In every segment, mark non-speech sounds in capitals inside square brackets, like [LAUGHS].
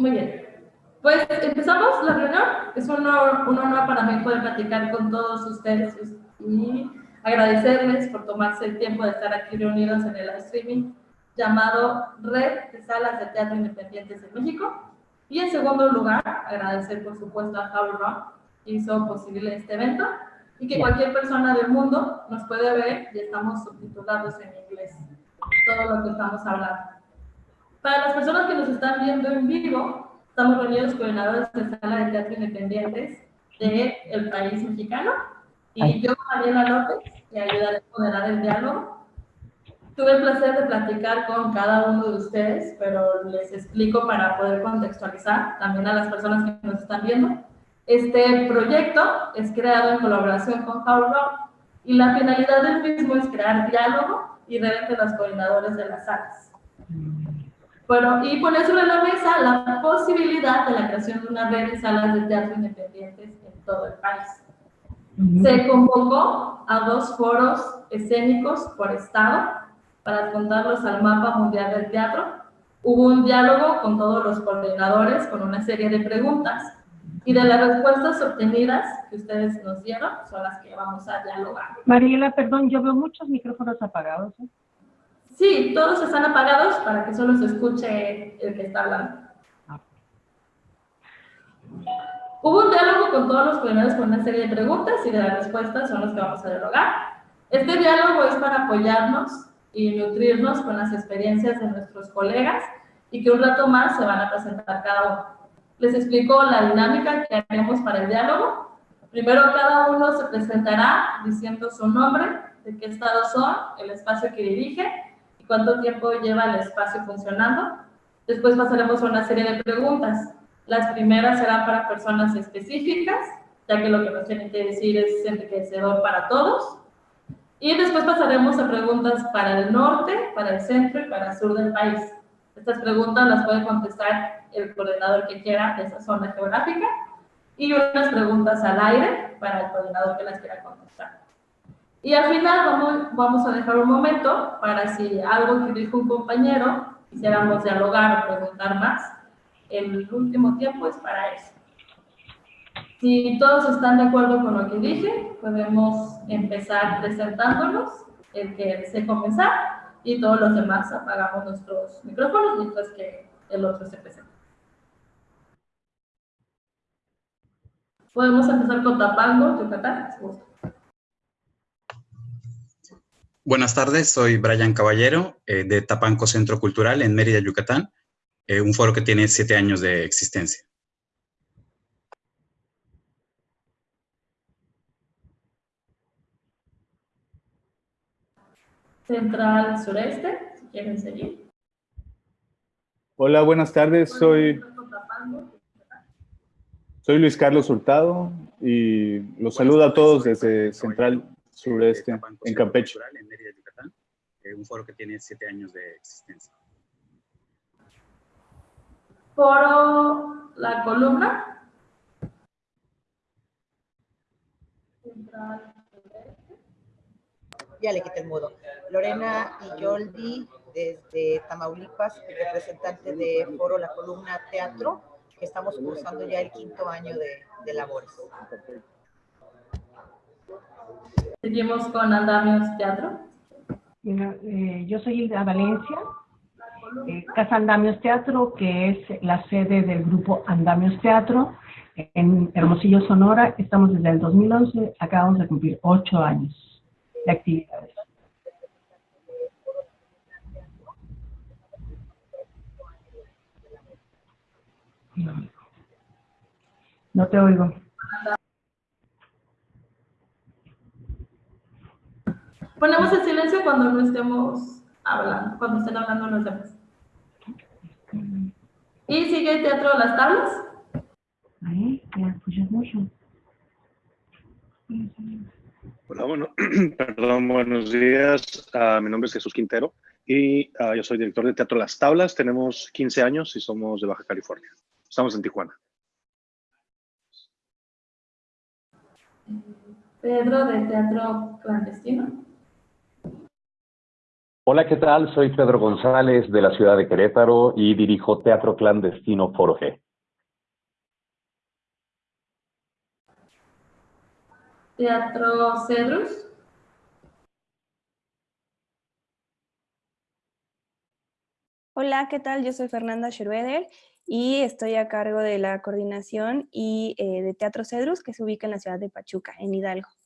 Muy bien. Pues empezamos la reunión. Es un honor, un honor para mí poder platicar con todos ustedes y agradecerles por tomarse el tiempo de estar aquí reunidos en el streaming llamado Red de Salas de Teatro Independientes en México. Y en segundo lugar, agradecer por supuesto a How Rock que hizo posible este evento y que cualquier persona del mundo nos puede ver y estamos subtitulados en inglés todo lo que estamos hablando. Para las personas que nos están viendo en vivo, estamos reunidos coordinadores de sala de teatro independientes del el país mexicano y yo, Mariela López, que ayudaré a moderar el diálogo. Tuve el placer de platicar con cada uno de ustedes, pero les explico para poder contextualizar también a las personas que nos están viendo. Este proyecto es creado en colaboración con Rock y la finalidad del mismo es crear diálogo y red entre los coordinadores de las salas. Bueno, y poner sobre la mesa la posibilidad de la creación de una red de salas de teatro independientes en todo el país. Se convocó a dos foros escénicos por estado para adjuntarlos al mapa mundial del teatro. Hubo un diálogo con todos los coordinadores con una serie de preguntas y de las respuestas obtenidas que ustedes nos dieron son las que vamos a dialogar. Mariela, perdón, yo veo muchos micrófonos apagados. ¿eh? Sí, todos están apagados para que solo se escuche el que está hablando. Hubo un diálogo con todos los coordinadores con una serie de preguntas y de las respuestas son las que vamos a dialogar. Este diálogo es para apoyarnos y nutrirnos con las experiencias de nuestros colegas y que un rato más se van a presentar cada uno. Les explico la dinámica que haremos para el diálogo. Primero, cada uno se presentará diciendo su nombre, de qué estado son, el espacio que dirige cuánto tiempo lleva el espacio funcionando. Después pasaremos a una serie de preguntas. Las primeras serán para personas específicas, ya que lo que nos tienen que decir es enriquecedor para todos. Y después pasaremos a preguntas para el norte, para el centro y para el sur del país. Estas preguntas las puede contestar el coordinador que quiera de esa zona geográfica y unas preguntas al aire para el coordinador que las quiera contestar. Y al final vamos, vamos a dejar un momento para si algo que dijo un compañero quisiéramos dialogar o preguntar más, el último tiempo es para eso. Si todos están de acuerdo con lo que dije, podemos empezar presentándonos, el que desee comenzar, y todos los demás apagamos nuestros micrófonos mientras que el otro se presenta. Podemos empezar con Tapango, Yucatán. Buenas tardes, soy Brian Caballero eh, de Tapanco Centro Cultural en Mérida, Yucatán, eh, un foro que tiene siete años de existencia. Central Sureste, si quieren seguir. Hola, buenas tardes, soy... Soy Luis Carlos Hurtado y los saludo a todos desde Central Sureste, en Campeche. Eh, un foro que tiene siete años de existencia. Foro La Columna. Ya le quité el mudo. Lorena Yoldi, desde Tamaulipas, representante de Foro La Columna Teatro estamos cursando ya el quinto año de, labores. Seguimos con Andamios Teatro. Eh, yo soy de Valencia, eh, Casa Andamios Teatro, que es la sede del grupo Andamios Teatro en Hermosillo, Sonora. Estamos desde el 2011, acabamos de cumplir ocho años de actividades. No, te oigo. Ponemos el silencio cuando no estemos hablando, cuando estén hablando los demás. ¿Y sigue el teatro de las tablas? Ahí, escuchas mucho. Hola, bueno, [CLEARS THROAT] perdón, buenos días. Uh, mi nombre es Jesús Quintero y uh, yo soy director de Teatro Las Tablas. Tenemos 15 años y somos de Baja California. Estamos en Tijuana. Pedro, de Teatro Clandestino. Hola, ¿qué tal? Soy Pedro González de la ciudad de Querétaro y dirijo Teatro Clandestino Foro G. Teatro Cedrus. Hola, ¿qué tal? Yo soy Fernanda Schroeder y estoy a cargo de la coordinación y eh, de Teatro Cedrus que se ubica en la ciudad de Pachuca, en Hidalgo.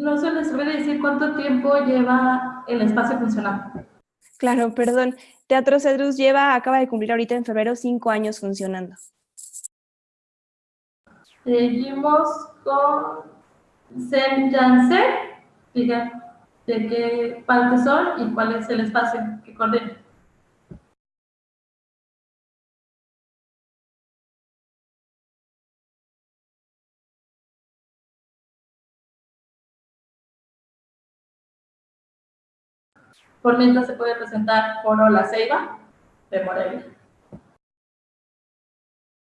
No se les puede decir cuánto tiempo lleva el espacio funcionando. Claro, perdón. Teatro Cedrus lleva, acaba de cumplir ahorita en febrero cinco años funcionando. Seguimos con Sen Janssen. Diga de qué parte son y cuál es el espacio que coordina. Por mientras se puede presentar Foro La Ceiba de Morelia.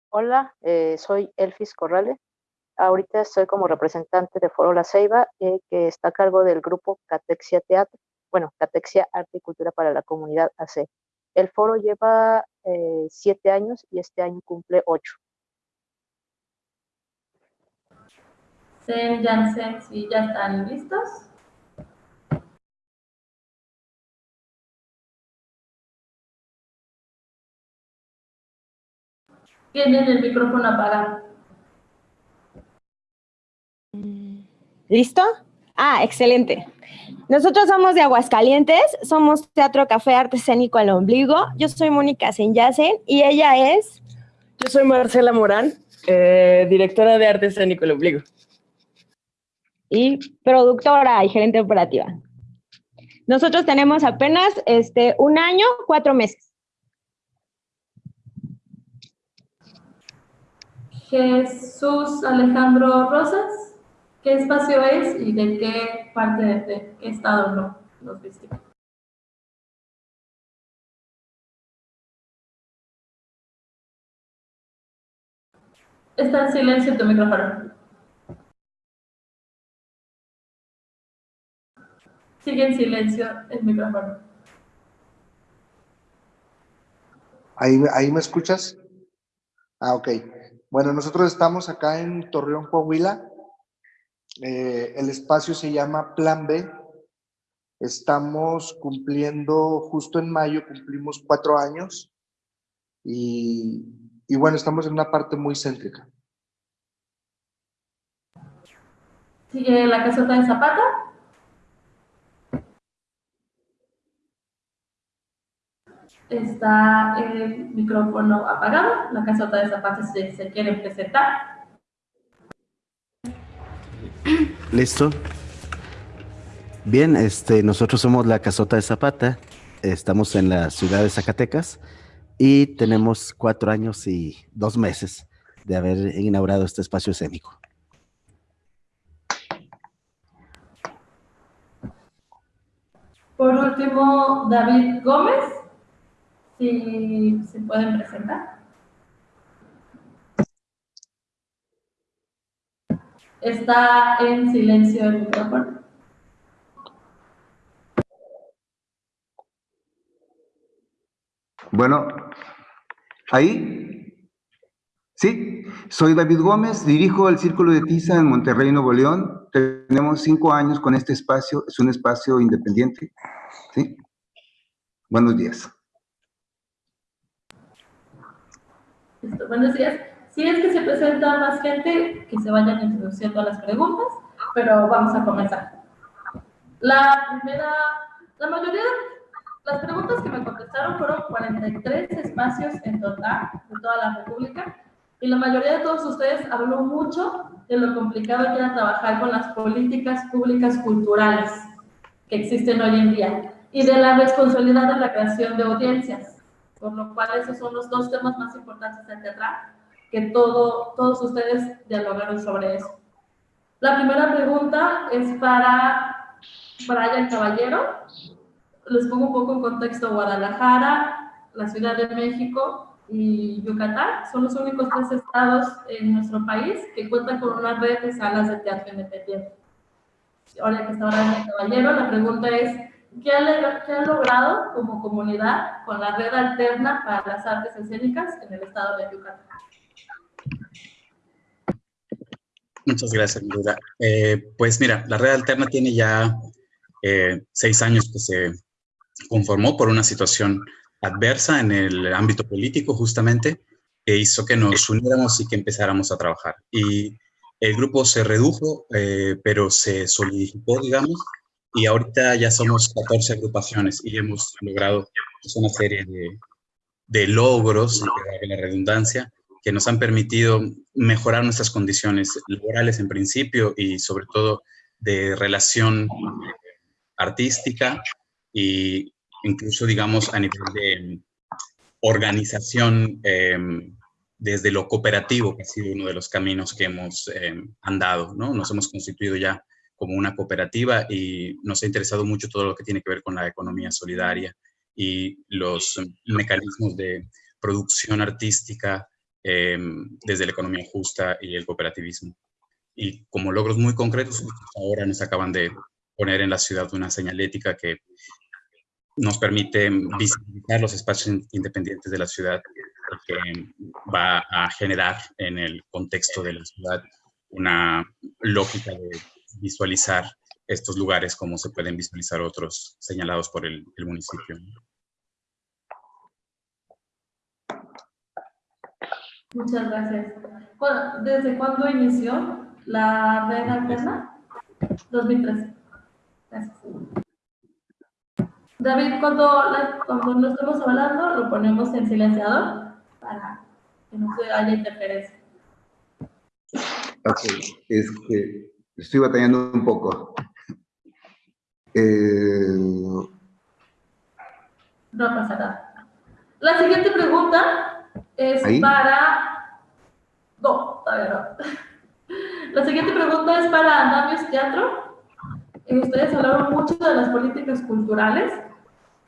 Hola, eh, soy Elfis Corrales. Ahorita estoy como representante de Foro La Ceiba, eh, que está a cargo del grupo Catexia Teatro, bueno, Catexia Arte y Cultura para la Comunidad AC. El foro lleva eh, siete años y este año cumple ocho. Sen Janssen, si ya están listos. Tienen el micrófono apagado. ¿Listo? Ah, excelente. Nosotros somos de Aguascalientes, somos Teatro Café Arte Escénico al Ombligo. Yo soy Mónica Senyacen y ella es... Yo soy Marcela Morán, eh, directora de Arte Escénico al Ombligo. Y productora y gerente operativa. Nosotros tenemos apenas este, un año, cuatro meses. Jesús Alejandro Rosas, ¿qué espacio es y de qué parte de, qué estado no, nos viste? Está en silencio tu micrófono. Sigue en silencio el micrófono. ¿Ahí, ahí me escuchas? Ah, ok. Bueno, nosotros estamos acá en Torreón, Coahuila. Eh, el espacio se llama Plan B. Estamos cumpliendo, justo en mayo cumplimos cuatro años. Y, y bueno, estamos en una parte muy céntrica. Sigue la casota de Zapata. Está el micrófono apagado. La casota de zapatos se, se quiere presentar. ¿Listo? Bien, este, nosotros somos la Casota de Zapata. Estamos en la ciudad de Zacatecas y tenemos cuatro años y dos meses de haber inaugurado este espacio escénico. Por último, David Gómez, si se pueden presentar. Está en silencio el micrófono. Bueno, ahí, sí, soy David Gómez, dirijo el Círculo de Tiza en Monterrey, Nuevo León. Tenemos cinco años con este espacio, es un espacio independiente. ¿sí? Buenos días. Listo, buenos días. Si es que se presenta más gente, que se vayan introduciendo a las preguntas, pero vamos a comenzar. La primera, la mayoría de las preguntas que me contestaron fueron 43 espacios en total de toda la República y la mayoría de todos ustedes habló mucho de lo complicado que era trabajar con las políticas públicas culturales que existen hoy en día y de la responsabilidad de la creación de audiencias, por lo cual esos son los dos temas más importantes del teatral, que todo, todos ustedes dialogaron sobre eso. La primera pregunta es para Brian Caballero, les pongo un poco en contexto, Guadalajara, la Ciudad de México y Yucatán son los únicos tres estados en nuestro país que cuentan con una red de salas de teatro independiente. ahora que está el caballero, la pregunta es, ¿qué ha, ¿qué ha logrado como comunidad con la red alterna para las artes escénicas en el estado de Yucatán? Muchas gracias, Lula. Eh, pues mira, la red alterna tiene ya eh, seis años que se conformó por una situación adversa en el ámbito político justamente, que hizo que nos uniéramos y que empezáramos a trabajar. Y el grupo se redujo, eh, pero se solidificó, digamos, y ahorita ya somos 14 agrupaciones y hemos logrado una serie de, de logros, de la redundancia, que nos han permitido mejorar nuestras condiciones laborales en principio y sobre todo de relación artística y incluso digamos a nivel de organización em, desde lo cooperativo, que ha sido uno de los caminos que hemos em, andado, ¿no? Nos hemos constituido ya como una cooperativa y nos ha interesado mucho todo lo que tiene que ver con la economía solidaria y los mecanismos de producción artística Em, desde la economía justa y el cooperativismo. Y como logros muy concretos, ahora nos acaban de poner en la ciudad una señalética que nos permite visibilizar los espacios independientes de la ciudad que va a generar en el contexto de la ciudad una lógica de visualizar estos lugares como se pueden visualizar otros señalados por el, el municipio. Muchas gracias. ¿Desde cuándo inició la red alterna? 2013. Gracias. David, cuando, cuando no estemos hablando, lo ponemos en silenciador para que no se haya interferencia. Ok, es que estoy batallando un poco. Eh... No pasa nada. La siguiente pregunta es para... No, todavía no. La siguiente pregunta es para Andamios Teatro. Eh, ustedes hablaron mucho de las políticas culturales.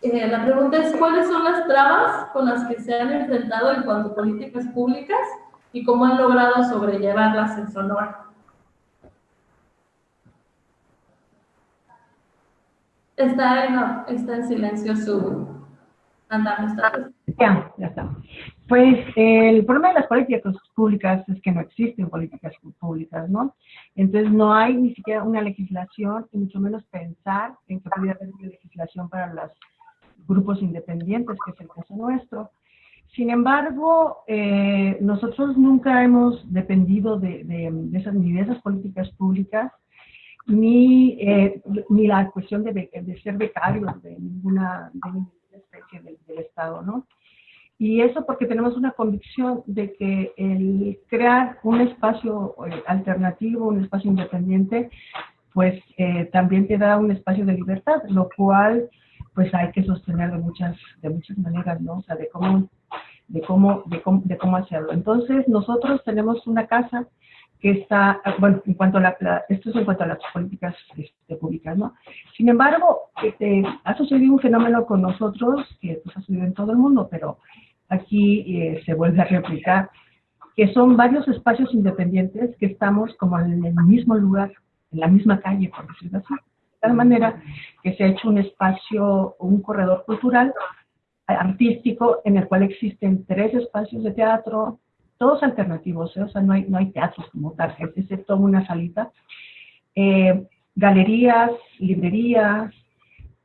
Eh, la pregunta es, ¿cuáles son las trabas con las que se han enfrentado en cuanto a políticas públicas y cómo han logrado sobrellevarlas en Sonora? Está en, está en silencio su Andamios Teatro. Ya, ya está. Pues el problema de las políticas públicas es que no existen políticas públicas, ¿no? Entonces no hay ni siquiera una legislación y mucho menos pensar en que pudiera haber una legislación para los grupos independientes, que es el caso nuestro. Sin embargo, eh, nosotros nunca hemos dependido de, de, esas, ni de esas políticas públicas, ni, eh, ni la cuestión de, de, ser becarios de ninguna, de ninguna especie del, del Estado, ¿no? Y eso porque tenemos una convicción de que el crear un espacio eh, alternativo, un espacio independiente, pues eh, también te da un espacio de libertad, lo cual pues hay que sostener de muchas, de muchas maneras, ¿no? O sea, de cómo, de cómo, de cómo, de cómo hacerlo. Entonces, nosotros tenemos una casa que está, bueno, en cuanto a la, esto es en cuanto a las políticas este, públicas, ¿no? Sin embargo, este, ha sucedido un fenómeno con nosotros que pues, ha sucedido en todo el mundo, pero aquí eh, se vuelve a replicar, que son varios espacios independientes que estamos como en el mismo lugar, en la misma calle, por decirlo así. De tal manera que se ha hecho un espacio, un corredor cultural, artístico, en el cual existen tres espacios de teatro, todos alternativos, ¿eh? o sea, no hay, no hay teatros como tal, excepto una salita, eh, galerías, librerías,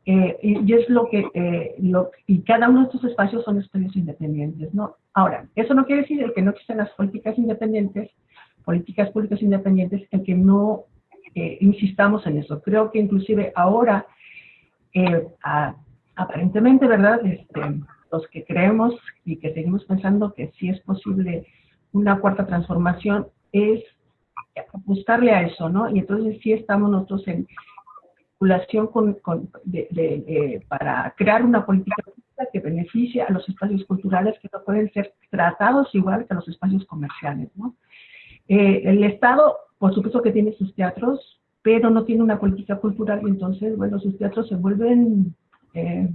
eh, y, es lo que, eh, lo, y cada uno de estos espacios son espacios independientes, ¿no? Ahora, eso no quiere decir que no existen las políticas independientes, políticas públicas independientes, en que no insistamos en eso. Creo que inclusive ahora, aparentemente, ¿verdad? Este, los que creemos y que seguimos pensando que sí es posible una cuarta transformación, es buscarle a eso, ¿no? Y entonces sí estamos nosotros en, con, con de, para crear una política que beneficie a los espacios culturales que no pueden ser tratados igual que los espacios comerciales. ¿no? Eh, el Estado, por supuesto que tiene sus teatros, pero no tiene una política cultural y entonces, bueno, sus teatros se vuelven, eh,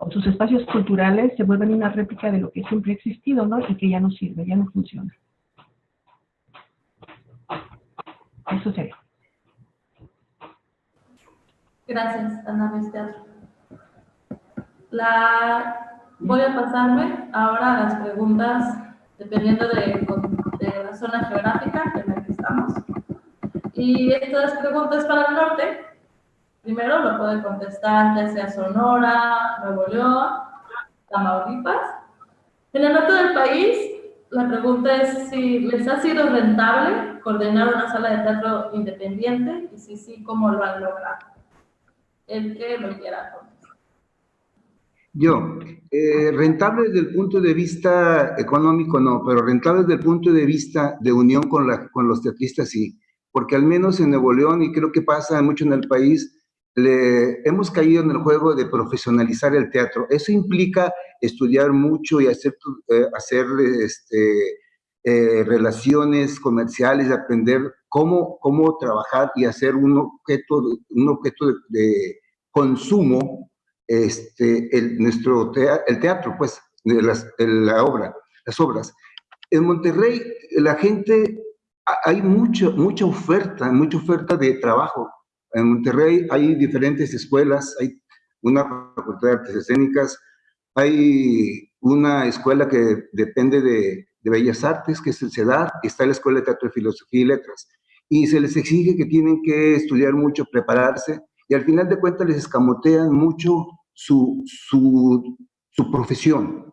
o sus espacios culturales se vuelven una réplica de lo que siempre ha existido, ¿no? Y que ya no sirve, ya no funciona. Eso sería. Gracias, Andamios Teatro. La, voy a pasarme ahora a las preguntas, dependiendo de, de la zona geográfica en la que estamos. Y estas preguntas para el norte, primero lo puede contestar ya sea Sonora, Nuevo León, Tamaulipas. En el norte del país, la pregunta es si les ha sido rentable coordinar una sala de teatro independiente y si sí, cómo lo han logrado. El que lo quiera contestar. Yo, eh, rentable desde el punto de vista económico no, pero rentable desde el punto de vista de unión con, la, con los teatristas sí, porque al menos en Nuevo León, y creo que pasa mucho en el país, le, hemos caído en el juego de profesionalizar el teatro. Eso implica estudiar mucho y hacer, eh, hacer este, eh, relaciones comerciales, aprender cómo, cómo trabajar y hacer un objeto, un objeto de, consumo, este, el, nuestro teatro, el teatro, pues, de las, la obra, las obras. En Monterrey, la gente, hay mucho, mucha oferta, mucha oferta de trabajo en Monterrey hay diferentes escuelas, hay una facultad de artes escénicas, hay una escuela que depende de, Bellas Artes, que es el CEDAR, está la Escuela de Teatro de Filosofía y Letras, y se les exige que tienen que estudiar mucho, prepararse, y al final de cuentas les escamotean mucho su, su, su profesión.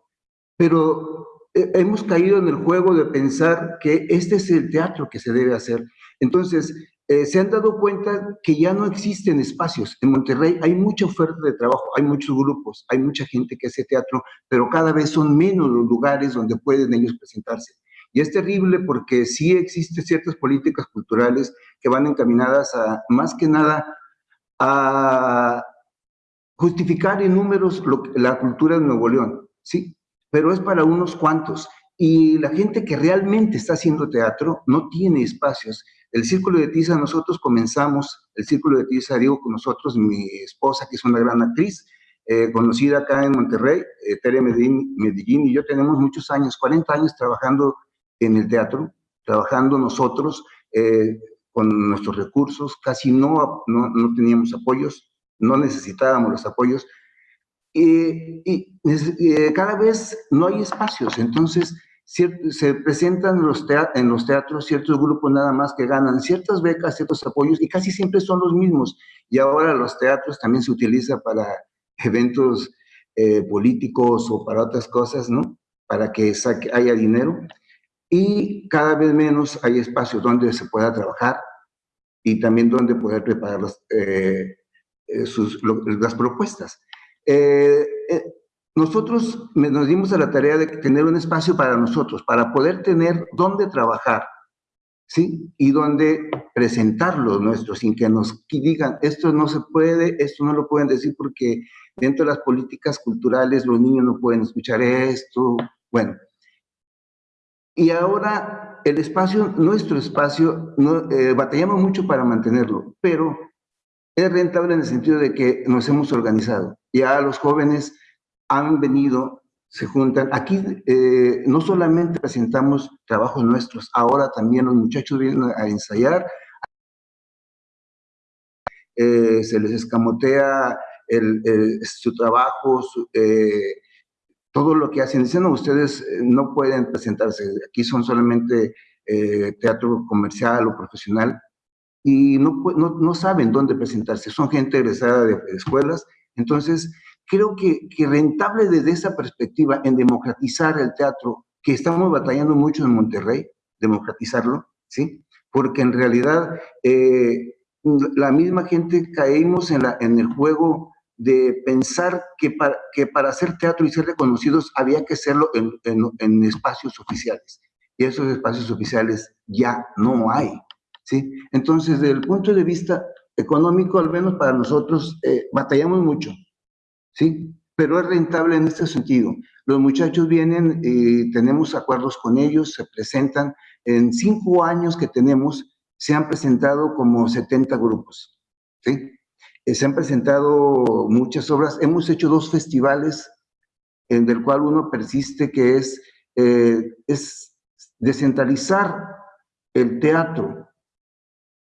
Pero eh, hemos caído en el juego de pensar que este es el teatro que se debe hacer. Entonces, eh, se han dado cuenta que ya no existen espacios. En Monterrey hay mucha oferta de trabajo, hay muchos grupos, hay mucha gente que hace teatro, pero cada vez son menos los lugares donde pueden ellos presentarse. Y es terrible porque sí existen ciertas políticas culturales que van encaminadas a, más que nada, a justificar en números la cultura de Nuevo León, sí, pero es para unos cuantos. Y la gente que realmente está haciendo teatro no tiene espacios el Círculo de Tiza, nosotros comenzamos, el Círculo de Tiza, digo con nosotros, mi esposa, que es una gran actriz, eh, conocida acá en Monterrey, eh, Tere Medellín, y yo tenemos muchos años, 40 años trabajando en el teatro, trabajando nosotros eh, con nuestros recursos, casi no, no, no, teníamos apoyos, no necesitábamos los apoyos, y, y cada vez no hay espacios, entonces se presentan en los teatros ciertos grupos nada más que ganan ciertas becas, ciertos apoyos, y casi siempre son los mismos. Y ahora los teatros también se utiliza para eventos eh, políticos o para otras cosas, ¿no? Para que haya dinero. Y cada vez menos hay espacios donde se pueda trabajar y también donde poder preparar eh, eh, las propuestas. Eh, nosotros nos dimos a la tarea de tener un espacio para nosotros, para poder tener dónde trabajar, ¿sí? Y dónde presentarlo nuestro, sin que nos digan, esto no se puede, esto no lo pueden decir porque dentro de las políticas culturales los niños no pueden escuchar esto, bueno. Y ahora el espacio, nuestro espacio, no, eh, batallamos mucho para mantenerlo, pero es rentable en el sentido de que nos hemos organizado. Ya los jóvenes han venido, se juntan. Aquí eh, no solamente presentamos trabajos nuestros, ahora también los muchachos vienen a ensayar, eh, se les escamotea su trabajo, eh, todo lo que hacen. Dicen, no, ustedes no pueden presentarse, aquí son solamente teatro comercial o profesional, y no, no, no, saben dónde presentarse, son gente egresada de escuelas, entonces creo que, que rentable desde esa perspectiva en democratizar el teatro, que estamos batallando mucho en Monterrey, democratizarlo, ¿sí? Porque en realidad eh, la misma gente caímos en, la, en el juego de pensar que para, que para hacer teatro y ser reconocidos había que hacerlo en, en, en espacios oficiales. Y esos espacios oficiales ya no hay, ¿sí? Entonces, desde el punto de vista económico, al menos para nosotros, eh, batallamos mucho. ¿Sí? Pero es rentable en este sentido. Los muchachos vienen, y tenemos acuerdos con ellos, se presentan. En cinco años que tenemos, se han presentado como 70 grupos, ¿sí? Eh, se han presentado muchas obras. Hemos hecho dos festivales, en el cual uno persiste, que es, eh, es descentralizar el teatro,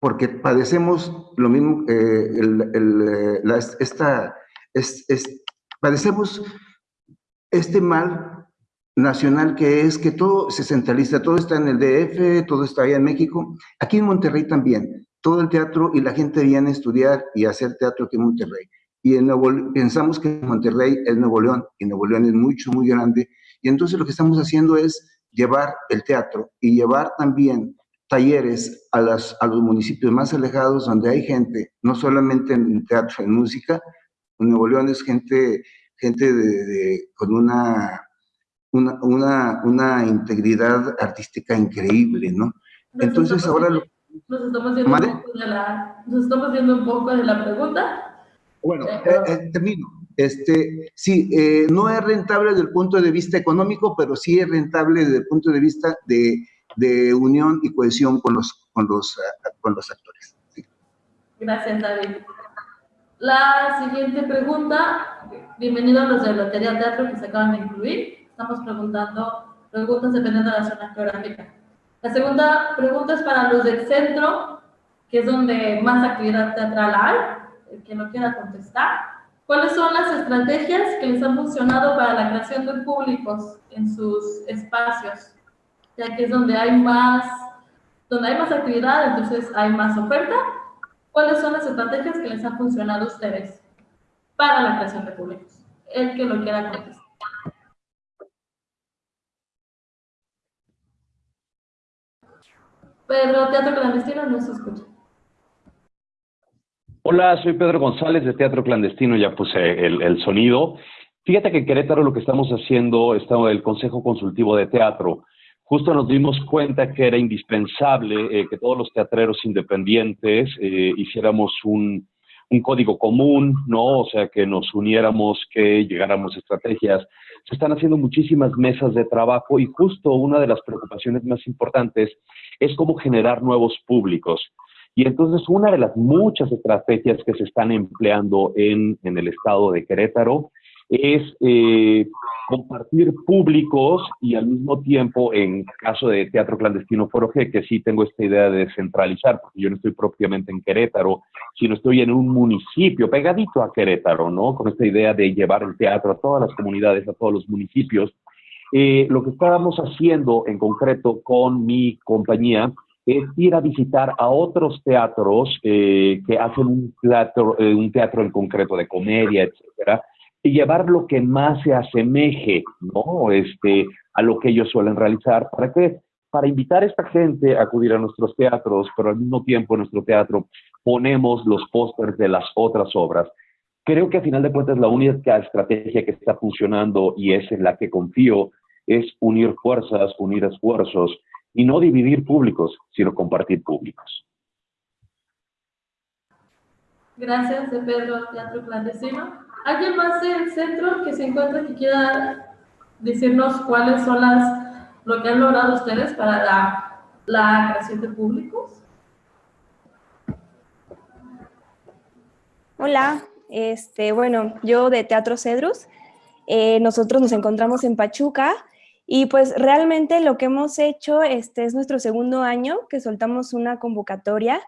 porque padecemos lo mismo, eh, el, la, esta, es, padecemos este mal nacional que es que todo se centraliza, todo está en el DF, todo está allá en México, aquí en Monterrey también, todo el teatro y la gente viene a estudiar y a hacer teatro aquí en Monterrey. Y en Nuevo, pensamos que Monterrey es Nuevo León, y Nuevo León es mucho, muy grande, y entonces lo que estamos haciendo es llevar el teatro y llevar también talleres a, las, a los municipios más alejados donde hay gente, no solamente en teatro, en música, Nuevo León es gente, gente de, con una, una, una, una, integridad artística increíble, ¿no? Entonces ahora... Lo, nos, estamos viendo un poco de la, nos estamos viendo un poco de la pregunta. Bueno, eh, eh, termino. Este, sí, eh, no es rentable desde el punto de vista económico, pero sí es rentable desde el punto de vista de, de unión y cohesión con los, con los, con los actores. Gracias, David. La siguiente pregunta, bienvenidos los de Lotería Teatro que se acaban de incluir. Estamos preguntando preguntas dependiendo de la zona geográfica. La segunda pregunta es para los del centro, que es donde más actividad teatral hay, el que no quiera contestar. ¿Cuáles son las estrategias que les han funcionado para la creación de públicos en sus espacios? Ya que es donde hay más, donde hay más actividad, entonces hay más oferta ¿Cuáles son las estrategias que les han funcionado a ustedes para la creación de públicos? El que lo quiera contestar. Pedro, Teatro Clandestino, no se escucha. Hola, soy Pedro González de Teatro Clandestino, ya puse el, el sonido. Fíjate que en Querétaro lo que estamos haciendo, está el Consejo Consultivo de Teatro, justo nos dimos cuenta que era indispensable eh, que todos los teatreros independientes eh, hiciéramos un, código común, ¿no? O sea, que nos uniéramos, que llegáramos a estrategias. Se están haciendo muchísimas mesas de trabajo y justo una de las preocupaciones más importantes es cómo generar nuevos públicos. Y entonces una de las muchas estrategias que se están empleando en, en el estado de Querétaro es eh, compartir públicos y al mismo tiempo, en caso de Teatro Clandestino Foro G, que sí tengo esta idea de descentralizar, porque yo no estoy propiamente en Querétaro, sino estoy en un municipio pegadito a Querétaro, ¿no? Con esta idea de llevar el teatro a todas las comunidades, a todos los municipios. Eh, lo que estábamos haciendo en concreto con mi compañía es ir a visitar a otros teatros eh, que hacen un teatro, un teatro en concreto de comedia, etcétera, y llevar lo que más se asemeje, ¿no? Este, a lo que ellos suelen realizar. ¿Para qué? Para invitar a esta gente a acudir a nuestros teatros, pero al mismo tiempo en nuestro teatro ponemos los pósters de las otras obras. Creo que a final de cuentas la única estrategia que está funcionando y es en la que confío es unir fuerzas, unir esfuerzos y no dividir públicos, sino compartir públicos. Gracias, Pedro Teatro Clandestino. ¿Alguien más del centro que se encuentra que quiera decirnos cuáles son las, lo que han logrado ustedes para la, la creación de públicos? Hola, este, bueno, yo de Teatro Cedrus, eh, nosotros nos encontramos en Pachuca y pues realmente lo que hemos hecho, este es nuestro segundo año que soltamos una convocatoria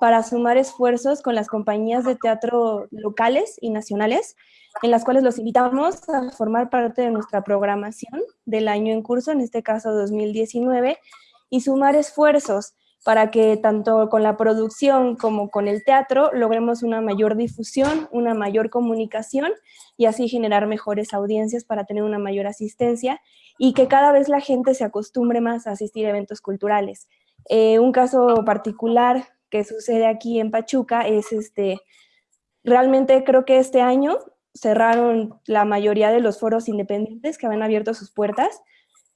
para sumar esfuerzos con las compañías de teatro locales y nacionales, en las cuales los invitamos a formar parte de nuestra programación del año en curso, en este caso 2019, y sumar esfuerzos para que tanto con la producción como con el teatro logremos una mayor difusión, una mayor comunicación y así generar mejores audiencias para tener una mayor asistencia y que cada vez la gente se acostumbre más a asistir a eventos culturales. Eh, un caso particular que sucede aquí en Pachuca es este, realmente creo que este año cerraron la mayoría de los foros independientes que habían abierto sus puertas.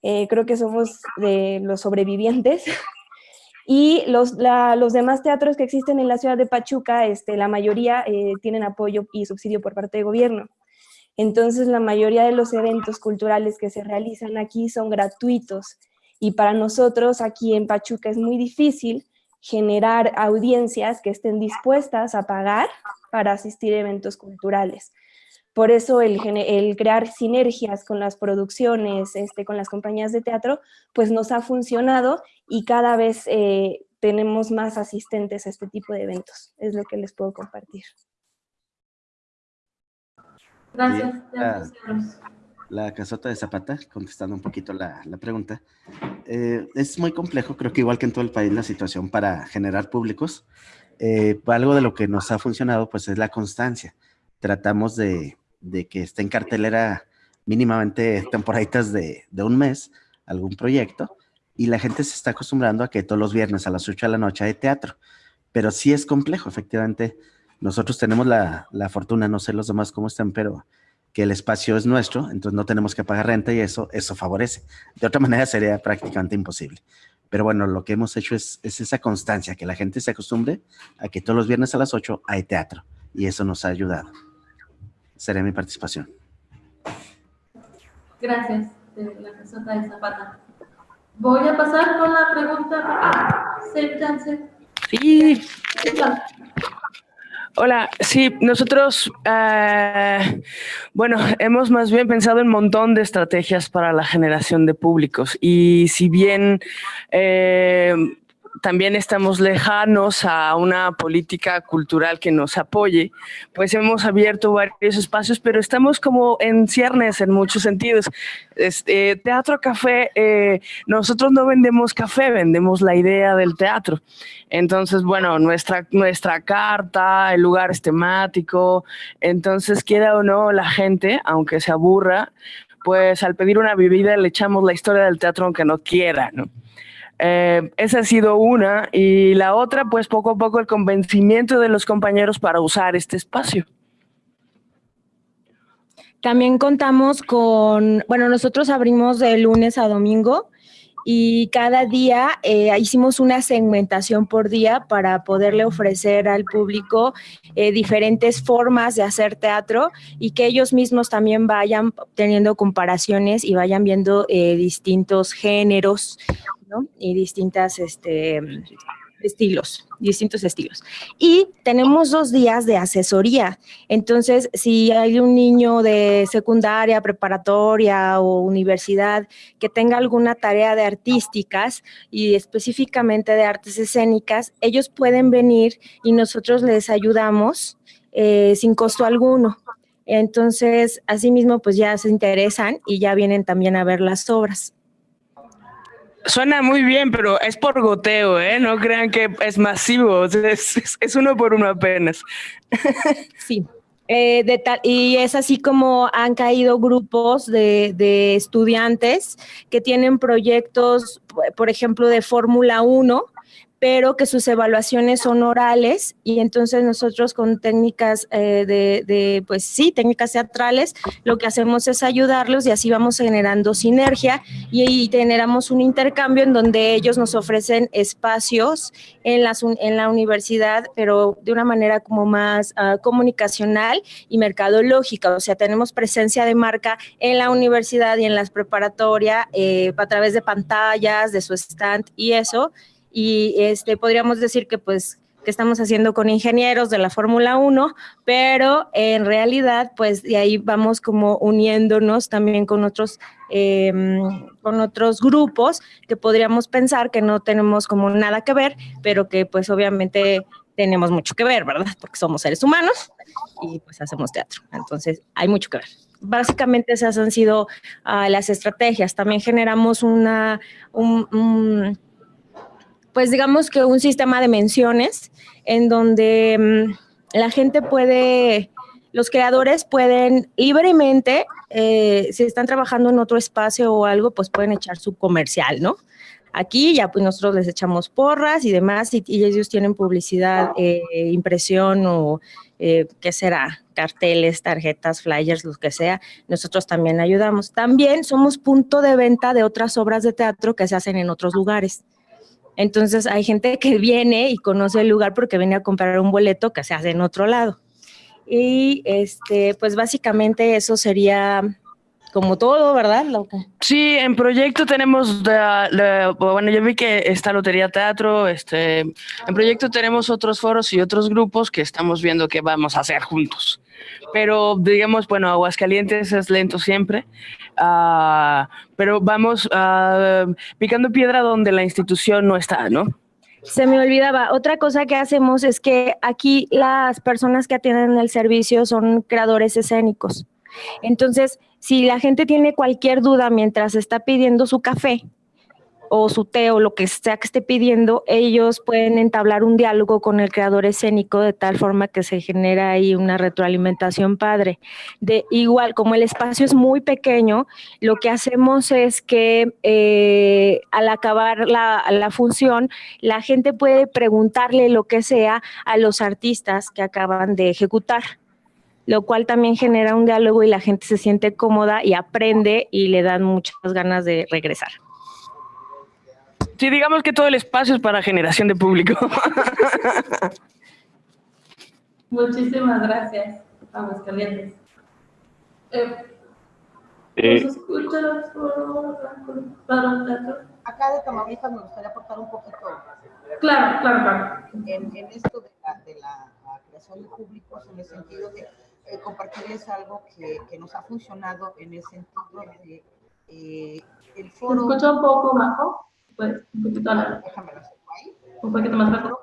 Eh, creo que somos de los sobrevivientes. [LAUGHS] y los, los demás teatros que existen en la ciudad de Pachuca, este, la mayoría eh, tienen apoyo y subsidio por parte del gobierno. Entonces, la mayoría de los eventos culturales que se realizan aquí son gratuitos. Y para nosotros aquí en Pachuca es muy difícil generar audiencias que estén dispuestas a pagar para asistir a eventos culturales. Por eso el, crear sinergias con las producciones, este, con las compañías de teatro, pues nos ha funcionado y cada vez eh, tenemos más asistentes a este tipo de eventos. Es lo que les puedo compartir. Gracias. La, casota de Zapata, contestando un poquito la, pregunta. Eh, es muy complejo, creo que igual que en todo el país, la situación para generar públicos. Eh, algo de lo que nos ha funcionado, pues, es la constancia. Tratamos de, que esté en cartelera mínimamente temporaditas de, de un mes, algún proyecto, y la gente se está acostumbrando a que todos los viernes a las 8 de la noche hay teatro. Pero sí es complejo, efectivamente. Nosotros tenemos la, fortuna, no sé los demás cómo están, pero que el espacio es nuestro, entonces no tenemos que pagar renta y eso, eso favorece. De otra [LAUGHS] manera sería prácticamente imposible. Pero bueno, lo que hemos hecho es, es esa constancia, que la gente se acostumbre a que todos los viernes a las 8 hay teatro y eso nos ha ayudado. Sería mi participación. Gracias, de la casota de Zapata. Voy a pasar con la pregunta. Sí. Hola, sí, nosotros, eh, bueno, hemos más bien pensado en un montón de estrategias para la generación de públicos. Y si bien eh, también estamos lejanos a una política cultural que nos apoye, pues hemos abierto varios espacios, pero estamos como en ciernes en muchos sentidos. Este, teatro Café, eh, nosotros no vendemos café, vendemos la idea del teatro. Entonces, bueno, nuestra, nuestra carta, el lugar es temático, entonces quiera o no la gente, aunque se aburra, pues al pedir una bebida le echamos la historia del teatro aunque no quiera, ¿no? Eh, esa ha sido una. Y la otra, pues poco a poco el convencimiento de los compañeros para usar este espacio. También contamos con, bueno, nosotros abrimos de lunes a domingo y cada día eh, hicimos una segmentación por día para poderle ofrecer al público eh, diferentes formas de hacer teatro y que ellos mismos también vayan teniendo comparaciones y vayan viendo distintos géneros y distintas este, estilos, distintos estilos. Y tenemos dos días de asesoría. Entonces, si hay un niño de secundaria, preparatoria o universidad que tenga alguna tarea de artísticas y específicamente de artes escénicas, ellos pueden venir y nosotros les ayudamos eh, sin costo alguno. Entonces, asimismo, pues ya se interesan y ya vienen también a ver las obras. Suena muy bien, pero es por goteo, ¿eh? No crean que es masivo, es, uno por uno apenas. [LAUGHS] Sí. Eh, y es así como han caído grupos de, de estudiantes que tienen proyectos, por ejemplo, de Fórmula 1, pero que sus evaluaciones son orales y entonces nosotros con técnicas eh, de, pues sí, técnicas teatrales, lo que hacemos es ayudarlos y así vamos generando sinergia y, generamos un intercambio en donde ellos nos ofrecen espacios en la, en la universidad, pero de una manera como más ah, comunicacional y mercadológica, o sea, tenemos presencia de marca en la universidad y en las preparatoria eh, a través de pantallas, de su stand y eso, y este, podríamos decir que pues que estamos haciendo con ingenieros de la Fórmula 1, pero en realidad, pues de ahí vamos como uniéndonos también con otros, em, con otros grupos que podríamos pensar que no tenemos como nada que ver, pero que pues obviamente tenemos mucho que ver, ¿verdad? Porque somos seres humanos y pues hacemos teatro. Entonces, hay mucho que ver. Básicamente esas han sido ah, las estrategias. También generamos una, un pues digamos que un sistema de menciones en donde mm, la gente puede, los creadores pueden libremente, eh, si están trabajando en otro espacio o algo, pues pueden echar su comercial, ¿no? Aquí ya pues nosotros les echamos porras y demás y, ellos tienen publicidad, eh, impresión o eh, qué será, carteles, tarjetas, flyers, lo que sea, nosotros también ayudamos. También somos punto de venta de otras obras de teatro que se hacen en otros lugares. Entonces hay gente que viene y conoce el lugar porque viene a comprar un boleto que se hace en otro lado. Y este, pues básicamente eso sería como todo, ¿verdad? Sí, en proyecto tenemos, bueno, yo vi que está Lotería Teatro, este, en proyecto tenemos otros foros y otros grupos que estamos viendo que vamos a hacer juntos. Pero digamos, bueno, Aguascalientes es lento siempre, uh, pero vamos uh, picando piedra donde la institución no está, ¿no? Se me olvidaba, otra cosa que hacemos es que aquí las personas que atienden el servicio son creadores escénicos. Entonces, si la gente tiene cualquier duda mientras está pidiendo su café, o su té o lo que sea que esté pidiendo, ellos pueden entablar un diálogo con el creador escénico de tal forma que se genera ahí una retroalimentación padre. De igual, como el espacio es muy pequeño, lo que hacemos es que eh, al acabar la, la función, la gente puede preguntarle lo que sea a los artistas que acaban de ejecutar lo cual también genera un diálogo y la gente se siente cómoda y aprende y le dan muchas ganas de regresar. Sí, digamos que todo el espacio es para generación de público. [LAUGHS] Muchísimas gracias, Vamos, calientes. Eh, Eh, ¿Nos escuchas por para teatro? Acá de Tamaulipas me gustaría aportar un poquito. Claro, claro, claro. En, en esto de la, de la- la creación de públicos, en el sentido de eh, compartirles algo que, que nos ha funcionado en el sentido de eh, el ¿Se foro. escucha un poco bajo? Pues un poquito a la... Un poquito más bajo.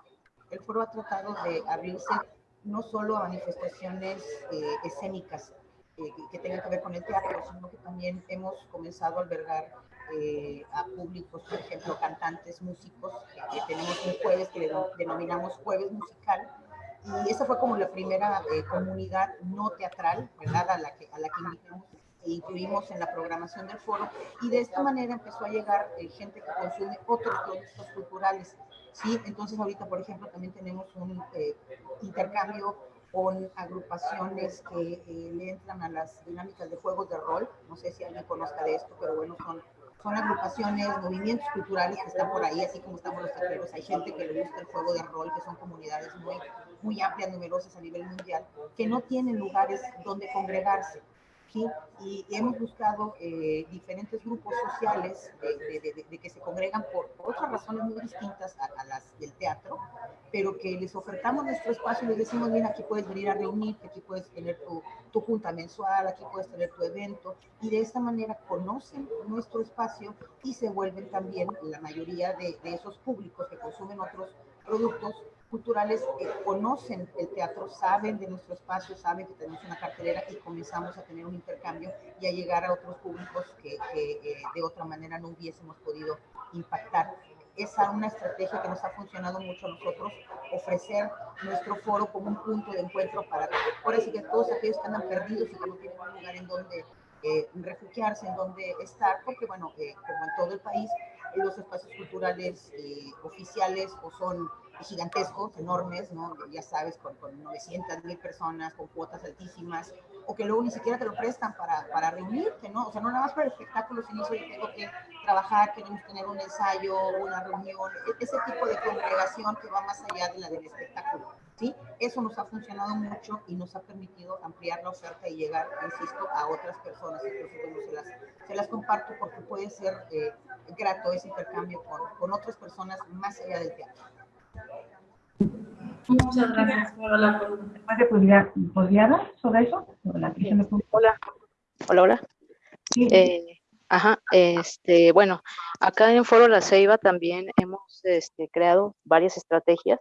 El foro ha tratado de abrirse no solo a manifestaciones eh, escénicas eh, que- tengan que ver con el teatro, sino que también hemos comenzado a albergar eh, a públicos, por ejemplo, cantantes, músicos, que, tenemos un jueves que le denominamos jueves musical. Y esa fue como la primera comunidad no teatral, ¿verdad? A la que, a la que invitamos incluimos en la programación del foro. Y de esta manera empezó a llegar eh, gente que consume otros productos culturales. ¿sí? Entonces ahorita, por ejemplo, también tenemos un eh, intercambio con agrupaciones que eh, le entran a las dinámicas de juegos de rol. No sé si alguien conozca de esto, pero bueno, son, son agrupaciones, movimientos culturales que están por ahí, así como estamos los taqueros. Hay gente que le gusta el juego de rol, que son comunidades muy, muy amplias, numerosas a nivel mundial, que no tienen lugares donde congregarse. ¿Sí? Y hemos buscado eh, diferentes grupos sociales de, de- de- de que se congregan por otras razones muy distintas a, a las del teatro, pero que les ofertamos nuestro espacio y les decimos, mira, aquí puedes venir a reunirte, aquí puedes tener tu, tu junta mensual, aquí puedes tener tu evento, y de esta manera conocen nuestro espacio y se vuelven también la mayoría de, de esos públicos que consumen otros productos culturales eh, conocen el teatro, saben de nuestro espacio, saben que tenemos una cartelera y comenzamos a tener un intercambio y a llegar a otros públicos que, que, eh, de otra manera no hubiésemos podido impactar. Esa es una estrategia que nos ha funcionado mucho a nosotros, ofrecer nuestro foro como un punto de encuentro para, por así que todos aquellos que andan perdidos y que no tienen un lugar en donde eh, refugiarse, en donde estar, porque bueno, eh, como en todo el país, los espacios culturales eh, oficiales o son gigantescos, enormes, ¿no? Ya sabes, con, con 900 mil personas, con cuotas altísimas, o que luego ni siquiera te lo prestan para, para reunirte, ¿no? O sea, no nada más para el espectáculo, sino yo tengo que trabajar, queremos tener un ensayo, una reunión, e- ese tipo de congregación que va más allá de la del espectáculo, ¿sí? Eso nos ha funcionado mucho y nos ha permitido ampliar la oferta y llegar, insisto, a otras personas. Entonces, se las, se las comparto porque puede ser eh, grato ese intercambio con, con otras personas más allá del teatro. Muchas gracias por la ¿Puede, podría, podría dar sobre eso? Sobre la creación de público. Hola. Hola, hola. Eh, ajá, este, bueno, acá en Foro La Ceiba también hemos este, creado varias estrategias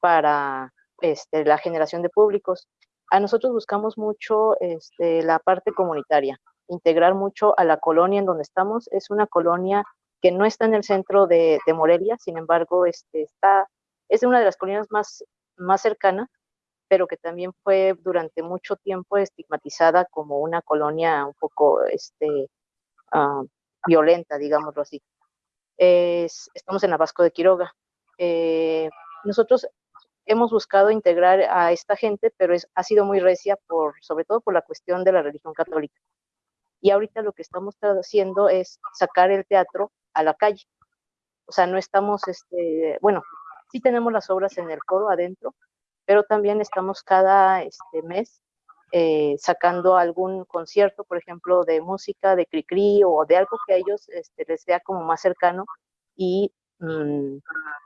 para este, la generación de públicos. A nosotros buscamos mucho este, la parte comunitaria, integrar mucho a la colonia en donde estamos. Es una colonia que no está en el centro de, de Morelia, sin embargo, este, está, es una de las colonias más, más cercanas pero que también fue durante mucho tiempo estigmatizada como una colonia un poco este, ah, violenta, digámoslo así. Es- estamos en Abasco de Quiroga. Eh, nosotros hemos buscado integrar a esta gente, pero ha sido muy recia, por, sobre todo por la cuestión de la religión católica. Y ahorita lo que estamos haciendo es sacar el teatro a la calle. O sea, no estamos, este, bueno, sí tenemos las obras en el coro adentro, pero también estamos cada este, mes eh, sacando algún concierto, por ejemplo, de música, de cri-cri o de algo que a ellos este, les sea como más cercano y mm,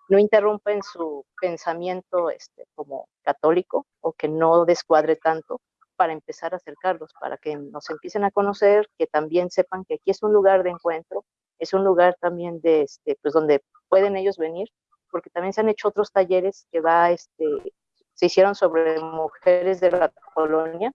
no interrumpen su pensamiento este, como católico o que no descuadre tanto para empezar a acercarlos, para que nos empiecen a conocer, que también sepan que aquí es un lugar de encuentro, es un lugar también de, este, pues donde pueden ellos venir porque también se han hecho otros talleres que va, este, se hicieron sobre mujeres de la colonia,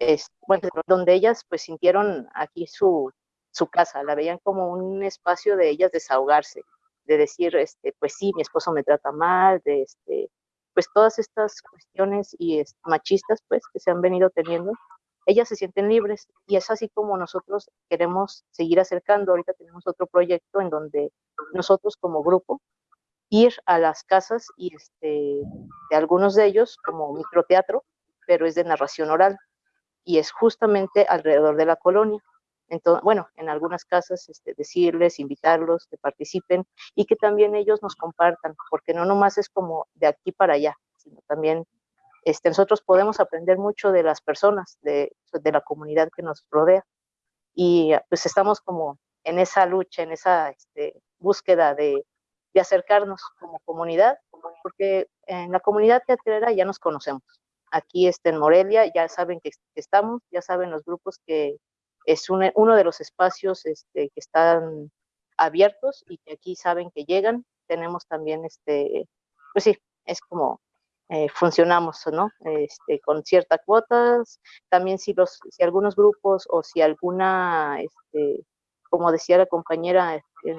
es, bueno, donde ellas pues sintieron aquí su, su casa, la veían como un espacio de ellas desahogarse, de decir, este, pues sí, mi esposo me trata mal, de este, pues todas estas cuestiones y machistas pues que se han venido teniendo, ellas se sienten libres y es así como nosotros queremos seguir acercando. Ahorita tenemos otro proyecto en donde nosotros como grupo ir a las casas y este, de algunos de ellos como microteatro, pero es de narración oral y es justamente alrededor de la colonia. Entonces, bueno, en algunas casas este, decirles, invitarlos, que participen y que también ellos nos compartan, porque no nomás es como de aquí para allá, sino también este, nosotros podemos aprender mucho de las personas, de, de la comunidad que nos rodea. Y pues estamos como en esa lucha, en esa este, búsqueda de, de acercarnos como comunidad, porque en la comunidad teatrera ya nos conocemos. Aquí este, en Morelia ya saben que estamos, ya saben los grupos que, es uno de los espacios este, que están abiertos y que aquí saben que llegan. Tenemos también, este, pues sí, es como eh, funcionamos, ¿no? Este, con ciertas cuotas. También si, los, si algunos grupos o si alguna, este, como decía la compañera, este,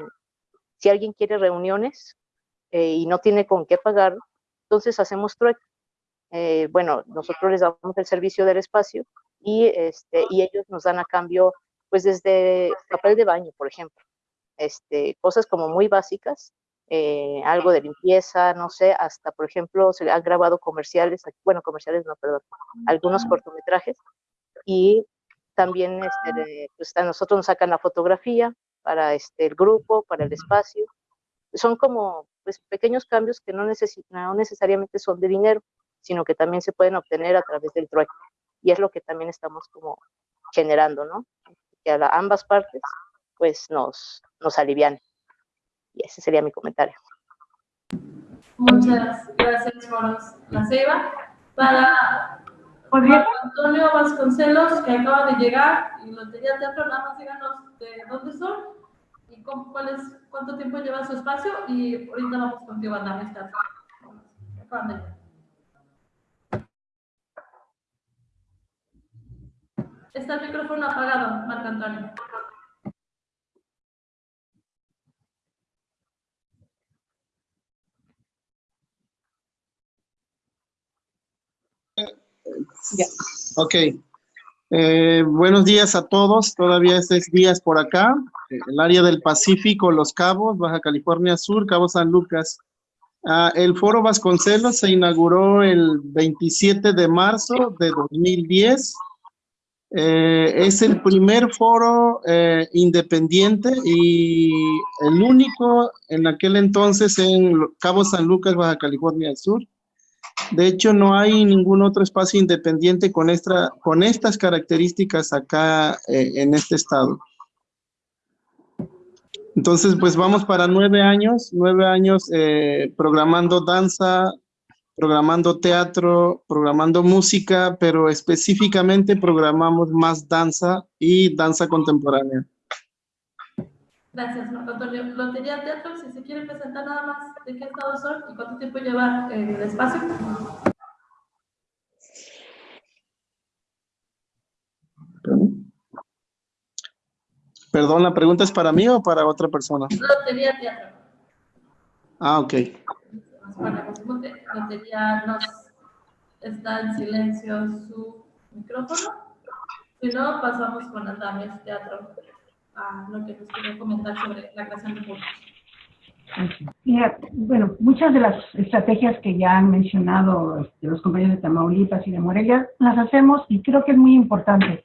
si alguien quiere reuniones eh, y no tiene con qué pagar, entonces hacemos trueque. Eh, bueno, nosotros les damos el servicio del espacio y, este, y ellos nos dan a cambio, pues desde papel de baño, por ejemplo, este, cosas como muy básicas, eh, algo de limpieza, no sé, hasta, por ejemplo, se han grabado comerciales, bueno, comerciales no, perdón, algunos cortometrajes, y también este, pues a nosotros nos sacan la fotografía para este, el grupo, para el espacio, son como pues, pequeños cambios que no, no necesariamente son de dinero, sino que también se pueden obtener a través del trueque y es lo que también estamos como generando, ¿no? Que a ambas partes pues nos, nos alivian. Y ese sería mi comentario. Muchas gracias, Moros La Ceiba. Para Marco Antonio Vasconcelos, que acaba de llegar, y Lotería Teatro, nada más díganos de dónde son y cuál es, cuánto tiempo lleva su espacio, y ahorita vamos contigo a dar esta. Acaban de llegar. Está el micrófono apagado, Marco Antonio. Ya. Ok. Eh, buenos días a todos. Todavía es días por acá. El área del Pacífico, Los Cabos, Baja California Sur, Cabo San Lucas. Ah, el Foro Vasconcelos se inauguró el 27 de marzo de 2010 eh, es el primer foro eh, independiente y el único en aquel entonces en Cabo San Lucas, Baja California Sur. De hecho, no hay ningún otro espacio independiente con, esta, con estas características acá eh, en este estado. Entonces, pues vamos para nueve años, nueve años programando danza, programando teatro, programando música, pero específicamente programamos más danza y danza contemporánea. Gracias, Marco Antonio. Lotería Teatro, si se quiere presentar nada más de qué estado son y cuánto tiempo lleva eh, el espacio. Perdón, ¿la pregunta es para mí o para otra persona? Lotería Teatro. Ah, ok. Bueno, Lotería nos está en silencio su micrófono. Si no, pasamos con Andamios Teatro a lo que nos quiere comentar sobre la creación de. Mira, bueno, muchas de las estrategias que ya han mencionado este, los compañeros de Tamaulipas y de Morelia, las hacemos y creo que es muy importante.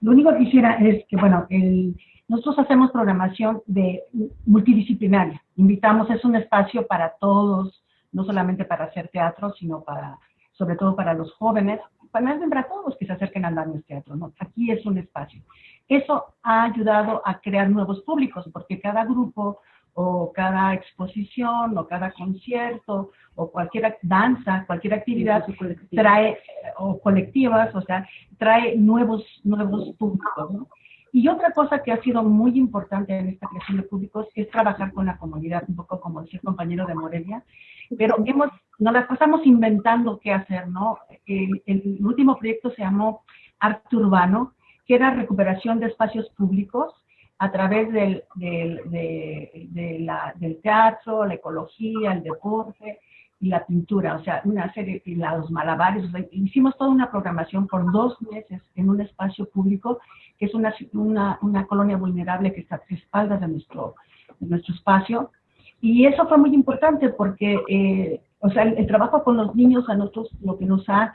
Lo único que quisiera es que, bueno, el, nosotros hacemos programación de multidisciplinaria. Invitamos, es un espacio para todos, no solamente para hacer teatro, sino para, sobre todo para los jóvenes, para, para todos que se acerquen a andamios teatro, ¿no? Aquí es un espacio. Eso ha ayudado a crear nuevos públicos, porque cada grupo o cada exposición o cada concierto o cualquier danza, cualquier actividad trae, o colectivas, o sea, trae nuevos, nuevos públicos, ¿no? Y otra cosa que ha sido muy importante en esta creación de públicos es trabajar con la comunidad, un poco como decía el compañero de Morelia, pero hemos, nos las inventando qué hacer, ¿no? El, último proyecto se llamó Arte Urbano, que era recuperación de espacios públicos a través del, del, del teatro, la ecología, el deporte y la pintura, o sea, una serie, y los malabares, hicimos toda una programación por dos meses en un espacio público, que es una, una, una colonia vulnerable que está a tres espaldas de nuestro, de nuestro espacio, y eso fue muy importante porque, eh, o sea, el, trabajo con los niños a nosotros lo que nos ha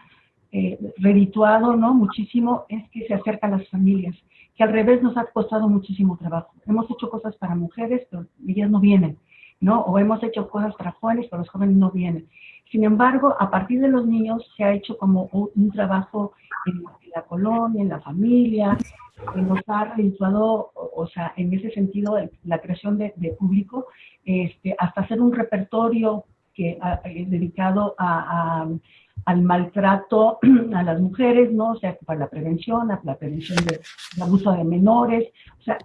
eh, redituado, ¿no? Muchísimo es que se acercan las familias, que al revés nos ha costado muchísimo trabajo. Hemos hecho cosas para mujeres, pero ellas no vienen, ¿no? O hemos hecho cosas para jóvenes, pero los jóvenes no vienen. Sin embargo, a partir de los niños se ha hecho como un, trabajo en, la colonia, en la familia, que nos ha redituado, o, sea, en ese sentido, la creación de, público, este, hasta hacer un repertorio que, dedicado a al maltrato [CLEARS THROAT] a las mujeres, ¿no? O sea, para la prevención, a la prevención del abuso de menores, o sea,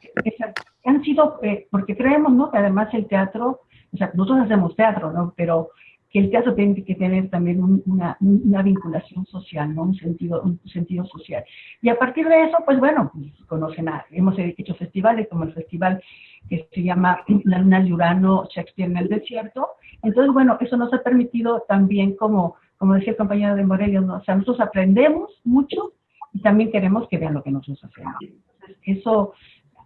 han sido, eh, porque creemos, ¿no? Que además el teatro, o sea, nosotros hacemos teatro, ¿no? Pero que el teatro tiene que tener también una, vinculación social, ¿no? Un sentido, un sentido social. Y a partir de eso, pues bueno, pues, conocen, a, hemos hecho festivales como el festival que se llama La Luna de Urano, Shakespeare en el Desierto. Entonces, bueno, eso nos ha permitido también como como decía el compañero de Morelia, o sea, nosotros aprendemos mucho y también queremos que vean lo que nosotros hacemos. Entonces, eso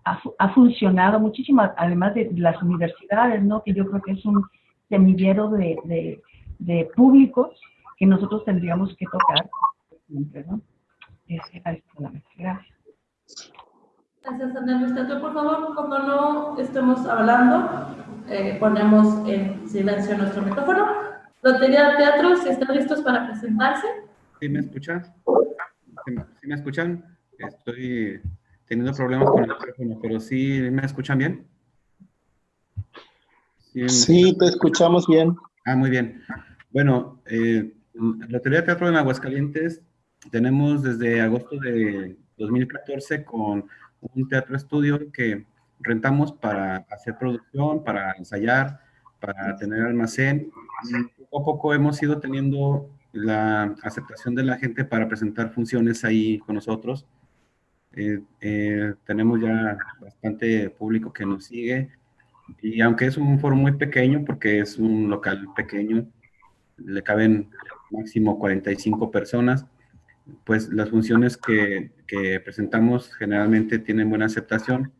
ha, funcionado muchísimo, además de las universidades, ¿no? Que yo creo que es un semillero de, de, públicos que nosotros tendríamos que tocar siempre, ¿no? Es, Gracias. Gracias, Andrés. Por favor, cuando no estemos hablando, eh, ponemos en silencio nuestro micrófono Lotería Teatro, si están listos para presentarse. ¿Sí me escuchan? ¿Sí me escuchan? Estoy teniendo problemas con el teléfono, pero ¿sí me escuchan bien? Sí, te escuchamos bien. Ah, muy bien. Bueno, eh, Lotería Teatro en Aguascalientes tenemos desde agosto de 2014 con un teatro estudio que rentamos para hacer producción, para ensayar, para tener almacén poco a poco hemos ido teniendo la aceptación de la gente para presentar funciones ahí con nosotros. Eh, eh, tenemos ya bastante público que nos sigue y aunque es un foro muy pequeño porque es un local pequeño, le caben máximo 45 personas, pues las funciones que, que presentamos generalmente tienen buena aceptación.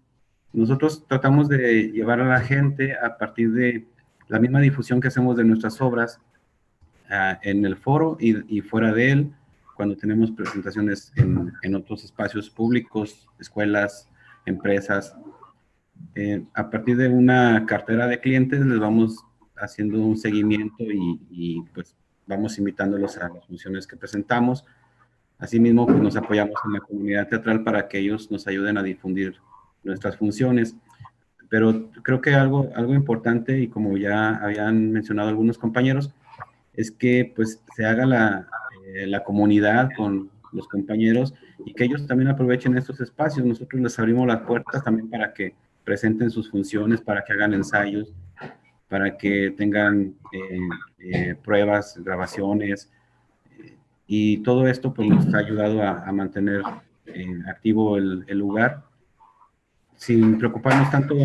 Nosotros tratamos de llevar a la gente a partir de la misma difusión que hacemos de nuestras obras ah, en el foro y, fuera de él, cuando tenemos presentaciones en, otros espacios públicos, escuelas, empresas. Eh, a partir de una cartera de clientes les vamos haciendo un seguimiento y, pues vamos invitándolos a las funciones que presentamos. Asimismo, pues, nos apoyamos en la comunidad teatral para que ellos nos ayuden a difundir nuestras funciones. Pero creo que algo, algo importante, y como ya habían mencionado algunos compañeros, es que pues se haga la, eh, la comunidad con los compañeros y que ellos también aprovechen estos espacios. Nosotros les abrimos las puertas también para que presenten sus funciones, para que hagan ensayos, para que tengan eh, eh, pruebas, grabaciones, y todo esto pues nos ha ayudado a, a mantener activo el, el, lugar sin preocuparnos tanto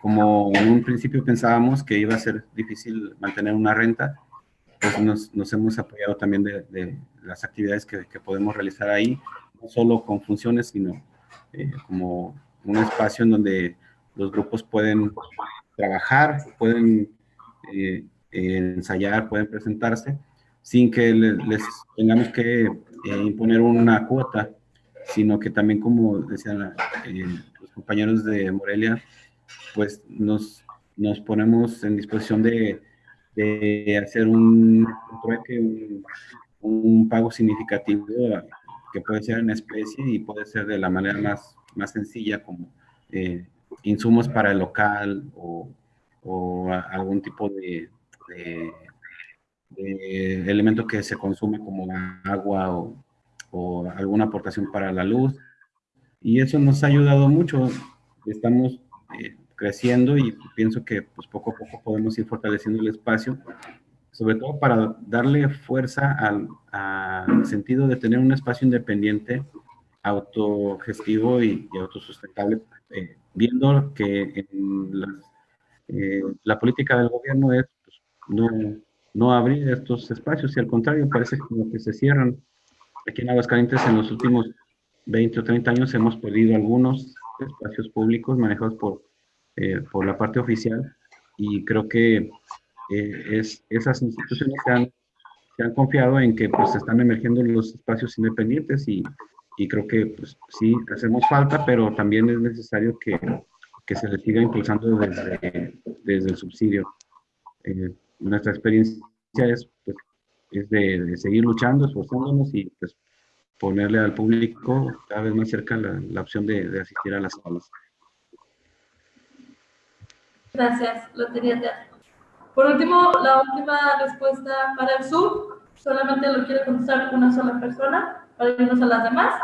como en un principio pensábamos que iba a ser difícil mantener una renta, pues nos, nos hemos apoyado también de, de las actividades que, que, podemos realizar ahí, no solo con funciones, sino eh, como un espacio en donde los grupos pueden trabajar, pueden eh, ensayar, pueden presentarse, sin que les, tengamos que eh, imponer una cuota, sino que también, como decían compañeros de Morelia, pues nos, nos ponemos en disposición de, de hacer un, un, un, pago significativo que puede ser en especie y puede ser de la manera más, más sencilla como eh, insumos para el local o, o algún tipo de, de, de, elemento que se consume como agua o, o alguna aportación para la luz y eso nos ha ayudado mucho. Estamos eh, creciendo y pienso que pues, poco a poco podemos ir fortaleciendo el espacio, sobre todo para darle fuerza al, sentido de tener un espacio independiente, autogestivo y, y autosustentable, eh, viendo que en eh, la política del gobierno es pues, no, no abrir estos espacios y al contrario, parece como que se cierran. Aquí en Aguascalientes en los últimos 20 o 30 años hemos perdido algunos espacios públicos manejados por, eh, por la parte oficial y creo que eh, es, esas instituciones se han, se han, confiado en que pues están emergiendo los espacios independientes y, y creo que pues, sí, hacemos falta, pero también es necesario que, que se le siga impulsando desde, desde el subsidio. Eh, nuestra experiencia es, pues, es de, de, seguir luchando, esforzándonos y pues, ponerle al público cada vez más cerca la, la opción de, de, asistir a las salas. Gracias, Lotería Teatro. Por último, la última respuesta para el sur, solamente lo quiere contestar una sola persona para irnos a las demás.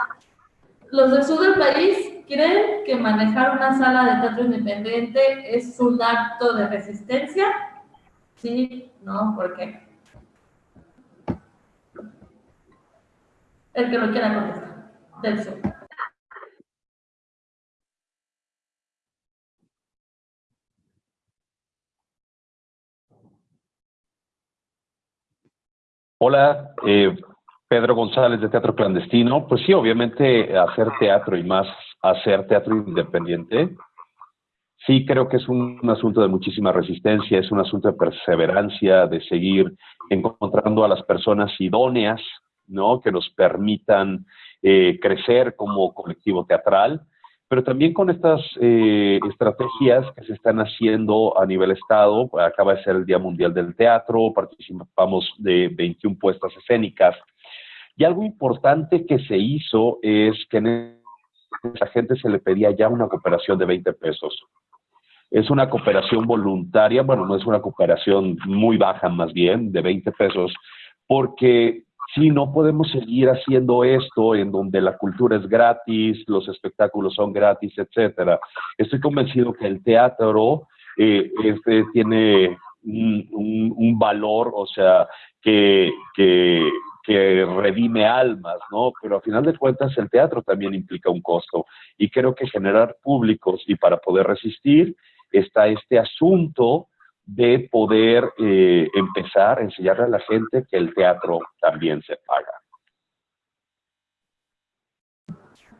Los del sur del país creen que manejar una sala de teatro independiente es un acto de resistencia. Sí, no, ¿por qué? El que lo quiera contestar, del sur. Hola, eh, Pedro González de Teatro Clandestino. Pues sí, obviamente hacer teatro y más hacer teatro independiente, sí creo que es un, un asunto de muchísima resistencia, es un asunto de perseverancia, de seguir encontrando a las personas idóneas ¿no? que nos permitan eh, crecer como colectivo teatral, pero también con estas eh, estrategias que se están haciendo a nivel Estado. Acaba de ser el Día Mundial del Teatro, participamos de 21 puestas escénicas. Y algo importante que se hizo es que a esa gente se le pedía ya una cooperación de 20 pesos. Es una cooperación voluntaria, bueno, no es una cooperación muy baja más bien, de 20 pesos, porque si no podemos seguir haciendo esto en donde la cultura es gratis, los espectáculos son gratis, etcétera. Estoy convencido que el teatro eh, este, tiene un, valor, o sea, que, que, que redime almas, ¿no? Pero a final de cuentas el teatro también implica un costo y creo que generar públicos y para poder resistir está este asunto de poder eh, empezar a enseñarle a la gente que el teatro también se paga.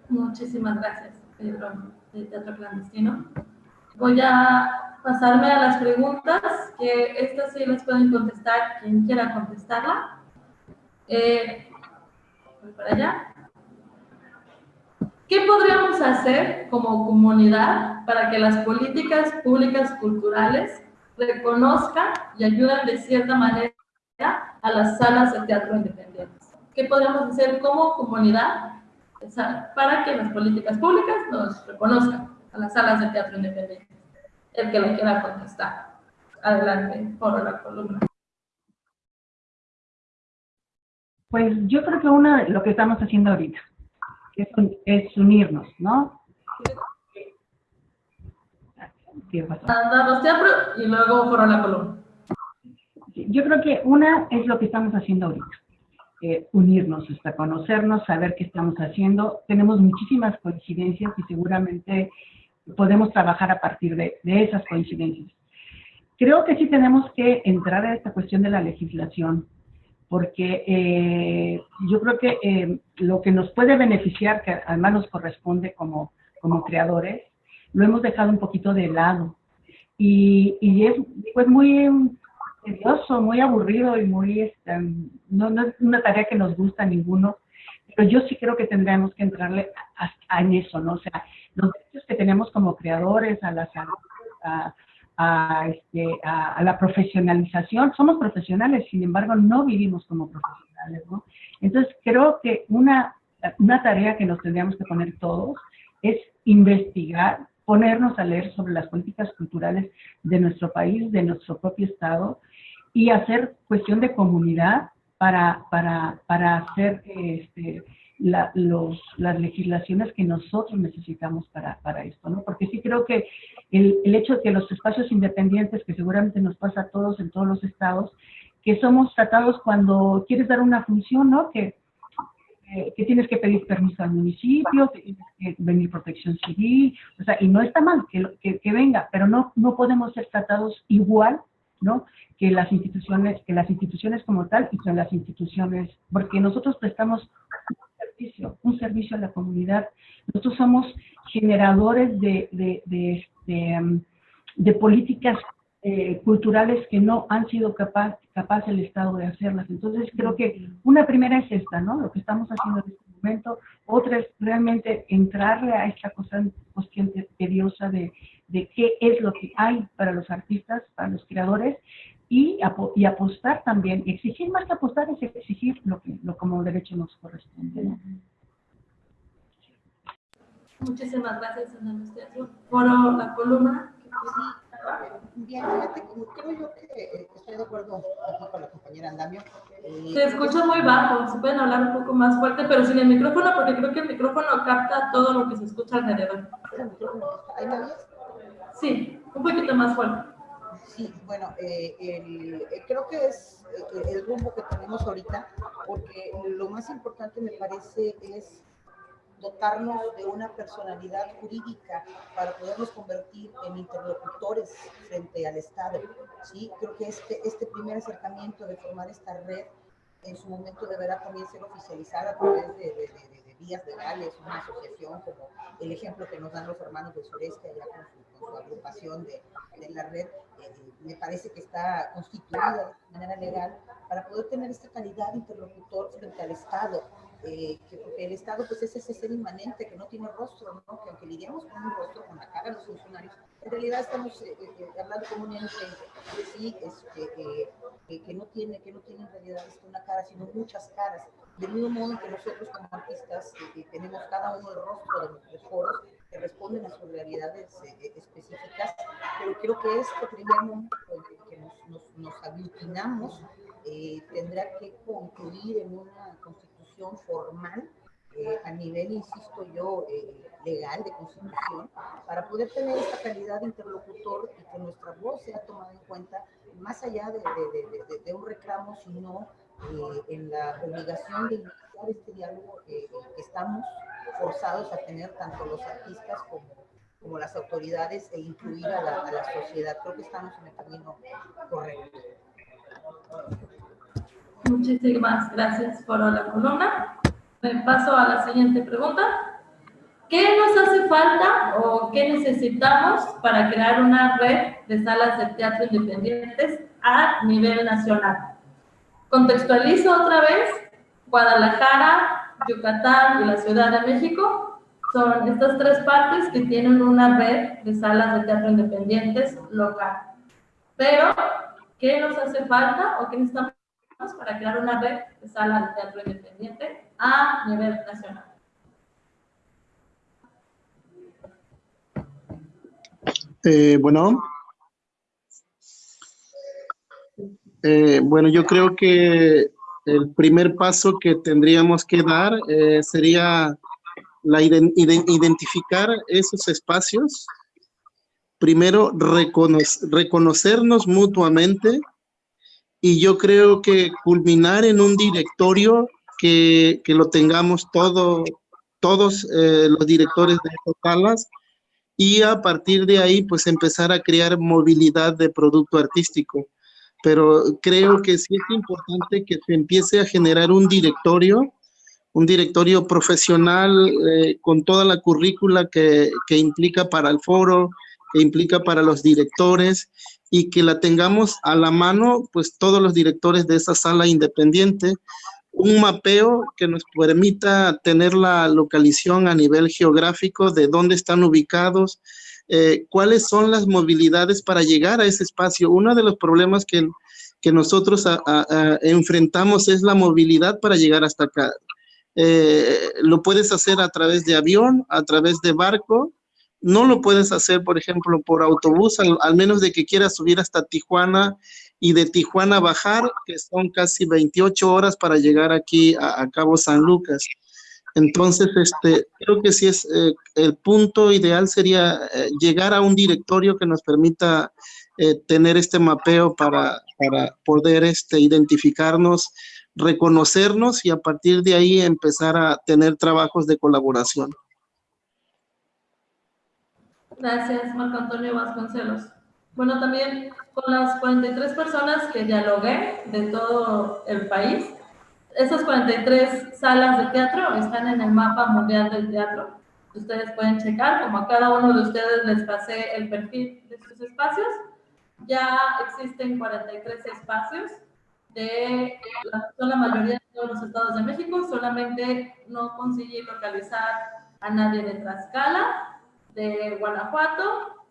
Muchísimas gracias, Pedro, de Teatro Clandestino. Voy a pasarme a las preguntas, que estas sí las pueden contestar quien quiera contestarla. Eh, voy para allá. ¿Qué podríamos hacer como comunidad para que las políticas públicas culturales reconozcan y ayuden de cierta manera a las salas de teatro independientes? ¿Qué podríamos hacer como comunidad para que las políticas públicas nos reconozcan a las salas de teatro independientes? El que lo quiera contestar. Adelante, por la columna. Pues yo creo que una, lo que estamos haciendo ahorita es, es unirnos, ¿no? Andamos teatro y luego por la columna. Yo creo que una es lo que estamos haciendo ahorita. Eh, unirnos, hasta conocernos, saber qué estamos haciendo. Tenemos muchísimas coincidencias y seguramente podemos trabajar a partir de, de esas coincidencias. Creo que sí tenemos que entrar a esta cuestión de la legislación, porque eh, yo creo que eh, lo que nos puede beneficiar, que además nos corresponde como, como creadores, lo hemos dejado un poquito de lado. Y, y es pues, muy tedioso, muy aburrido y muy, este, no, no, es una tarea que nos gusta a ninguno, pero yo sí creo que tendríamos que entrarle a, a, en eso, ¿no? O sea, los derechos que tenemos como creadores, a la salud, a, a, este, a, la profesionalización. Somos profesionales, sin embargo, no vivimos como profesionales, ¿no? Entonces, creo que una, una tarea que nos tendríamos que poner todos es investigar, ponernos a leer sobre las políticas culturales de nuestro país, de nuestro propio Estado, y hacer cuestión de comunidad para, para, para hacer este, la, las legislaciones que nosotros necesitamos para, para esto, ¿no? Porque sí creo que el, el hecho de que los espacios independientes, que seguramente nos pasa a todos en todos los estados, que somos tratados cuando quieres dar una función, ¿no? Que, que tienes que pedir permiso al municipio, que tienes que venir protección civil, o sea, y no está mal que, que, que venga, pero no, no podemos ser tratados igual, ¿no? Que las instituciones, que las instituciones como tal y que las instituciones, porque nosotros prestamos un servicio, un servicio a la comunidad, nosotros somos generadores de, de, de, de, um, de políticas eh, culturales que no han sido capaz, capaz el Estado de hacerlas. Entonces creo que una primera es esta, ¿no? Lo que estamos haciendo en este momento. Otra es realmente entrarle a esta cosa, cuestión tediosa de, de qué es lo que hay para los artistas, para los creadores, y, y apostar también, exigir más que apostar es exigir lo que lo como derecho nos corresponde. ¿no? Muchísimas gracias, Ana Anastasia. Por la columna. Bien, fíjate, creo yo que eh, estoy de acuerdo aquí con la compañera Andamio. Eh, Se escucha muy bajo, se pueden hablar un poco más fuerte, pero sin el micrófono, porque creo que el micrófono capta todo lo que se escucha alrededor. ¿Ahí me oyes? Sí, un poquito más fuerte. Sí, bueno, eh, el, eh, creo que es eh, el rumbo que tenemos ahorita, porque lo más importante me parece es dotarnos de una personalidad jurídica para podernos convertir en interlocutores frente al Estado. ¿sí? Creo que este, este primer acercamiento de formar esta red en su momento deberá también ser oficializada a través de, de, de, de vías legales, una asociación como el ejemplo que nos dan los hermanos del sureste allá con su, con su agrupación de, la red, eh, me parece que está constituida de manera legal para poder tener esta calidad de interlocutor frente al Estado eh, que porque el Estado pues es ese ser inmanente que no tiene rostro, ¿no? que aunque lidiamos con un rostro, con la cara de los funcionarios, en realidad estamos eh, eh, hablando como un ente que sí, este, que, no tiene, que no tiene en realidad este, una cara, sino muchas caras. Del mismo modo que nosotros como artistas tenemos cada uno el rostro de nuestros foros que responden a sus realidades específicas, pero creo que este primer momento en que nos, nos, nos aglutinamos tendrá que concluir en una constitución formal eh, a nivel, insisto yo, eh, legal de constitución, para poder tener esta calidad de interlocutor y que nuestra voz sea tomada en cuenta más allá de, de, de, de un reclamo, sino eh, en la obligación de iniciar este diálogo que estamos forzados a tener tanto los artistas como, como las autoridades e incluir a la, a la sociedad. Creo que estamos en el camino correcto. Muchísimas gracias por la columna. Me paso a la siguiente pregunta. ¿Qué nos hace falta o qué necesitamos para crear una red de salas de teatro independientes a nivel nacional? Contextualizo otra vez. Guadalajara, Yucatán y la Ciudad de México son estas tres partes que tienen una red de salas de teatro independientes local. Pero, ¿qué nos hace falta o qué necesitamos para crear una red de salas de teatro independiente a nivel nacional. Eh, bueno. Eh, bueno, yo creo que el primer paso que tendríamos que dar eh, sería la identificar esos espacios. Primero, reconocernos mutuamente y yo creo que culminar en un directorio que, que lo tengamos todo, todos eh, los directores de estas salas y a partir de ahí pues empezar a crear movilidad de producto artístico. Pero creo que sí es importante que se empiece a generar un directorio, un directorio profesional eh, con toda la currícula que, que implica para el foro, que implica para los directores y que la tengamos a la mano, pues todos los directores de esa sala independiente, un mapeo que nos permita tener la localización a nivel geográfico de dónde están ubicados, eh, cuáles son las movilidades para llegar a ese espacio. Uno de los problemas que, que nosotros enfrentamos es la movilidad para llegar hasta acá. Eh, lo puedes hacer a través de avión, a través de barco, no lo puedes hacer, por ejemplo, por autobús, al, al, menos de que quieras subir hasta Tijuana y de Tijuana bajar, que son casi 28 horas para llegar aquí a, Cabo San Lucas. Entonces, este, creo que sí es eh, el punto ideal sería eh, llegar a un directorio que nos permita eh, tener este mapeo para, para poder este, identificarnos, reconocernos y a partir de ahí empezar a tener trabajos de colaboración. Gracias, Marco Antonio Vasconcelos. Bueno, también con las 43 personas que dialogué de todo el país, esas 43 salas de teatro están en el mapa mundial del teatro. Ustedes pueden checar, como a cada uno de ustedes les pasé el perfil de sus espacios. Ya existen 43 espacios, de son la mayoría de todos los estados de México, solamente no conseguí localizar a nadie de Tlaxcala, de Guanajuato,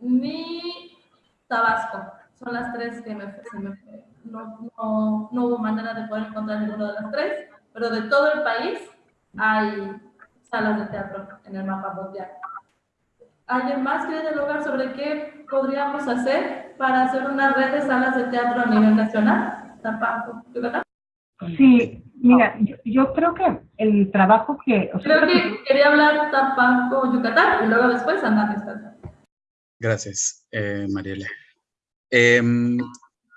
ni Tabasco. Son las tres que me, no, no, no, hubo manera de poder encontrar ninguno de las tres, pero de todo el país hay salas de teatro en el mapa mundial. ¿Alguien más quiere dialogar sobre qué podríamos hacer para hacer una red de salas de teatro a nivel nacional? ¿Tampoco? Sí, mira, yo, yo, creo que el trabajo que... O sea, creo que quería hablar Tampanco, Yucatán, y luego después andar Gracias, eh, Mariela. Eh,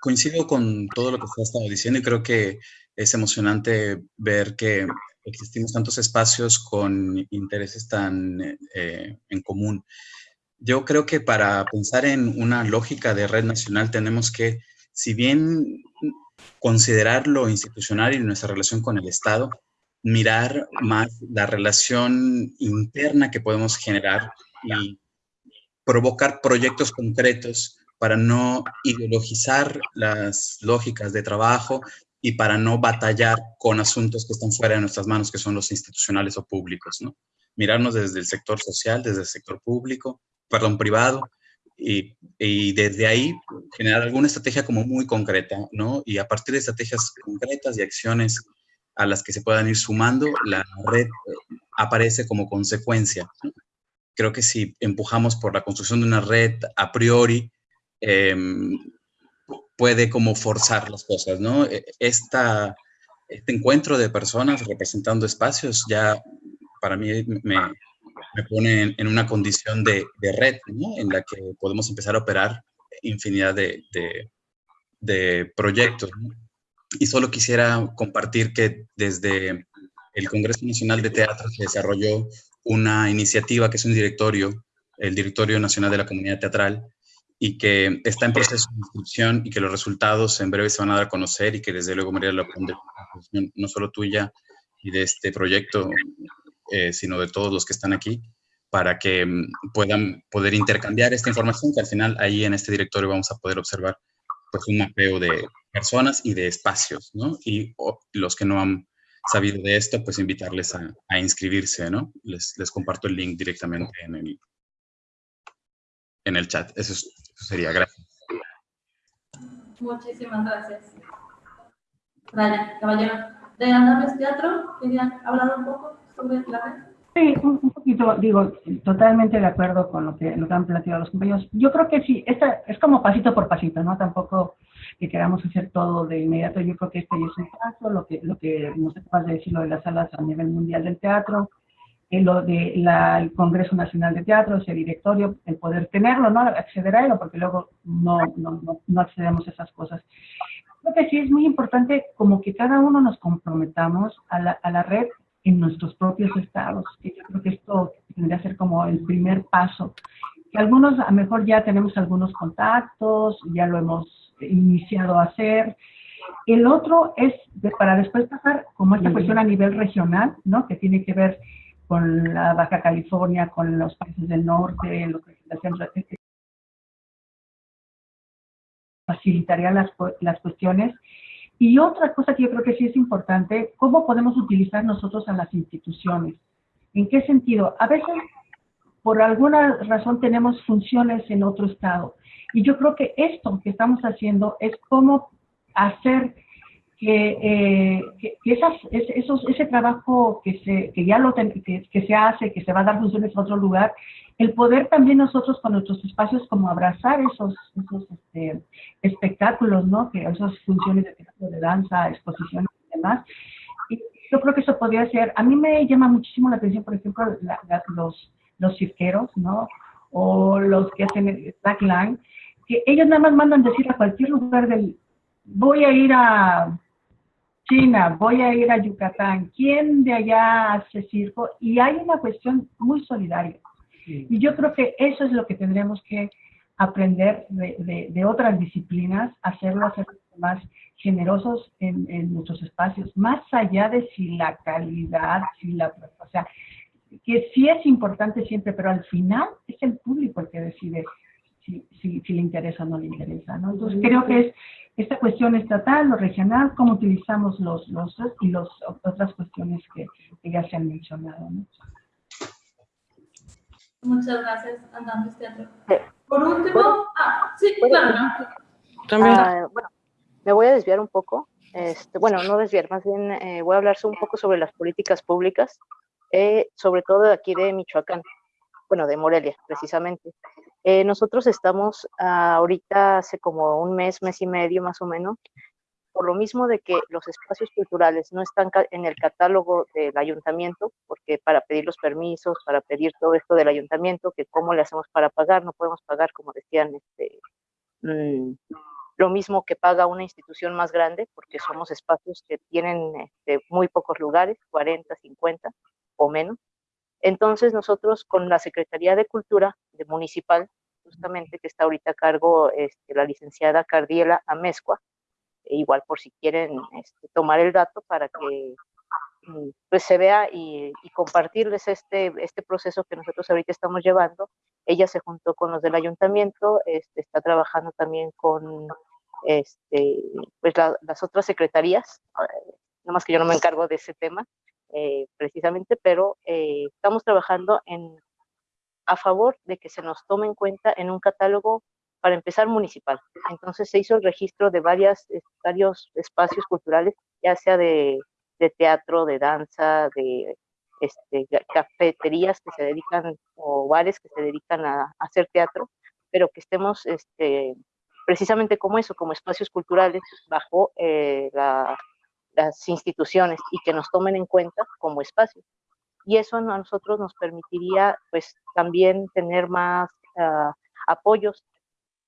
coincido con todo lo que usted ha estado diciendo y creo que es emocionante ver que existimos tantos espacios con intereses tan eh, en común. Yo creo que para pensar en una lógica de red nacional tenemos que, si bien considerar lo institucional y nuestra relación con el Estado, mirar más la relación interna que podemos generar y provocar proyectos concretos para no ideologizar las lógicas de trabajo y para no batallar con asuntos que están fuera de nuestras manos, que son los institucionales o públicos, ¿no? Mirarnos desde el sector social, desde el sector público, perdón, privado, y, desde ahí generar alguna estrategia como muy concreta, ¿no? Y a partir de estrategias concretas y acciones a las que se puedan ir sumando, la red aparece como consecuencia. Creo que si empujamos por la construcción de una red a priori, Em, puede como forzar las cosas, ¿no? E, este encuentro de personas representando espacios ya para mí me, me pone en, una condición de, de red, ¿no? En la que podemos empezar a operar infinidad de, de, de proyectos. ¿no? Y solo quisiera compartir que desde el Congreso Nacional de Teatro se desarrolló una iniciativa que es un directorio, el Directorio Nacional de la Comunidad Teatral, y que está en proceso de inscripción y que los resultados en breve se van a dar a conocer y que desde luego María la no solo tuya y de este proyecto, eh, sino de todos los que están aquí, para que mm, puedan poder intercambiar esta información, que al final ahí en este directorio vamos a poder observar pues un mapeo de personas y de espacios, ¿no? Y los que no han sabido de esto, pues invitarles a, inscribirse, ¿no? Les, comparto el link directamente en el, en el chat. Eso, sería, gracias. Muchísimas gracias. Raya, caballero. De Andames Teatro, ¿querían hablar un poco? Sí, un, poquito, digo, totalmente de acuerdo con lo que, que han planteado los compañeros. Yo creo que sí, esta es como pasito por pasito, ¿no? Tampoco que queramos hacer todo de inmediato. Yo creo que este es un paso, lo que, lo que nos acabas de decir, lo de las salas a nivel mundial del teatro, en lo del de Congreso Nacional de Teatro, ese directorio, el poder tenerlo, ¿no? Acceder a él, porque luego no, no, no, accedemos a esas cosas. Creo que sí es muy importante como que cada uno nos comprometamos a la, a la red en nuestros propios estados. Y yo creo que esto tendría que ser como el primer paso. Que algunos, a lo mejor ya tenemos algunos contactos, ya lo hemos iniciado a hacer. El otro es para después pasar como esta cuestión a nivel regional, ¿no? Que tiene que ver con la Baja California, con los países del norte, los países del centro, facilitaría las, las cuestiones. Y otra cosa que yo creo que sí es importante, ¿cómo podemos utilizar nosotros a las instituciones? ¿En qué sentido? A veces, por alguna razón, tenemos funciones en otro estado. Y yo creo que esto que estamos haciendo es cómo hacer que, eh, esas, esos, ese trabajo que, se, que ya lo que, que, se hace, que se va a dar funciones a otro lugar, el poder también nosotros con nuestros espacios como abrazar esos, esos este, espectáculos, ¿no? Que esas funciones de teatro, de danza, exposiciones y demás, y yo creo que eso podría ser, a mí me llama muchísimo la atención, por ejemplo, los, los cirqueros, ¿no? O los que hacen el slackline, que ellos nada más mandan decir a cualquier lugar del, voy a ir a China, voy a ir a Yucatán, ¿quién de allá hace circo? Y hay una cuestión muy solidaria. Y yo creo que eso es lo que tendremos que aprender de, de, otras disciplinas, hacerlo, hacer más generosos en, en, nuestros espacios, más allá de si la calidad, si la, o sea, que sí es importante siempre, pero al final es el público el que decide si, si, si le interesa o no le interesa, ¿no? Entonces creo que es esta cuestión estatal, lo regional, cómo utilizamos los, los y las otras cuestiones que, que, ya se han mencionado, ¿no? Muchas gracias, Andamos Teatro. Por último, ah, sí, claro. También. Ah, bueno, me voy a desviar un poco. Este, bueno, no desviar, más bien eh, voy a hablar un poco sobre las políticas públicas, eh, sobre todo de aquí de Michoacán, bueno, de Morelia, precisamente. Eh, nosotros estamos ah, ahorita hace como un mes, mes y medio más o menos, por lo mismo de que los espacios culturales no están en el catálogo del ayuntamiento, porque para pedir los permisos, para pedir todo esto del ayuntamiento, que cómo le hacemos para pagar, no podemos pagar, como decían, este, mm, lo mismo que paga una institución más grande, porque somos espacios que tienen este, muy pocos lugares, 40, 50 o menos. Entonces nosotros con la Secretaría de Cultura de Municipal, justamente que está ahorita a cargo este, la licenciada Cardiela Amezcua, e igual por si quieren este, tomar el dato para que mm, pues se vea y, compartirles este, este proceso que nosotros ahorita estamos llevando. Ella se juntó con los del ayuntamiento, este, está trabajando también con este, pues las otras secretarías, eh, nada más que yo no me encargo de ese tema eh, precisamente, pero eh, estamos trabajando en, a favor de que se nos tome en cuenta en un catálogo para empezar municipal. Entonces se hizo el registro de varias, varios espacios culturales, ya sea de, teatro, de danza, de este, cafeterías que se dedican o bares que se dedican a, a hacer teatro, pero que estemos este, precisamente como eso, como espacios culturales bajo eh, las instituciones y que nos tomen en cuenta como espacios. Y eso a nosotros nos permitiría pues también tener más uh, apoyos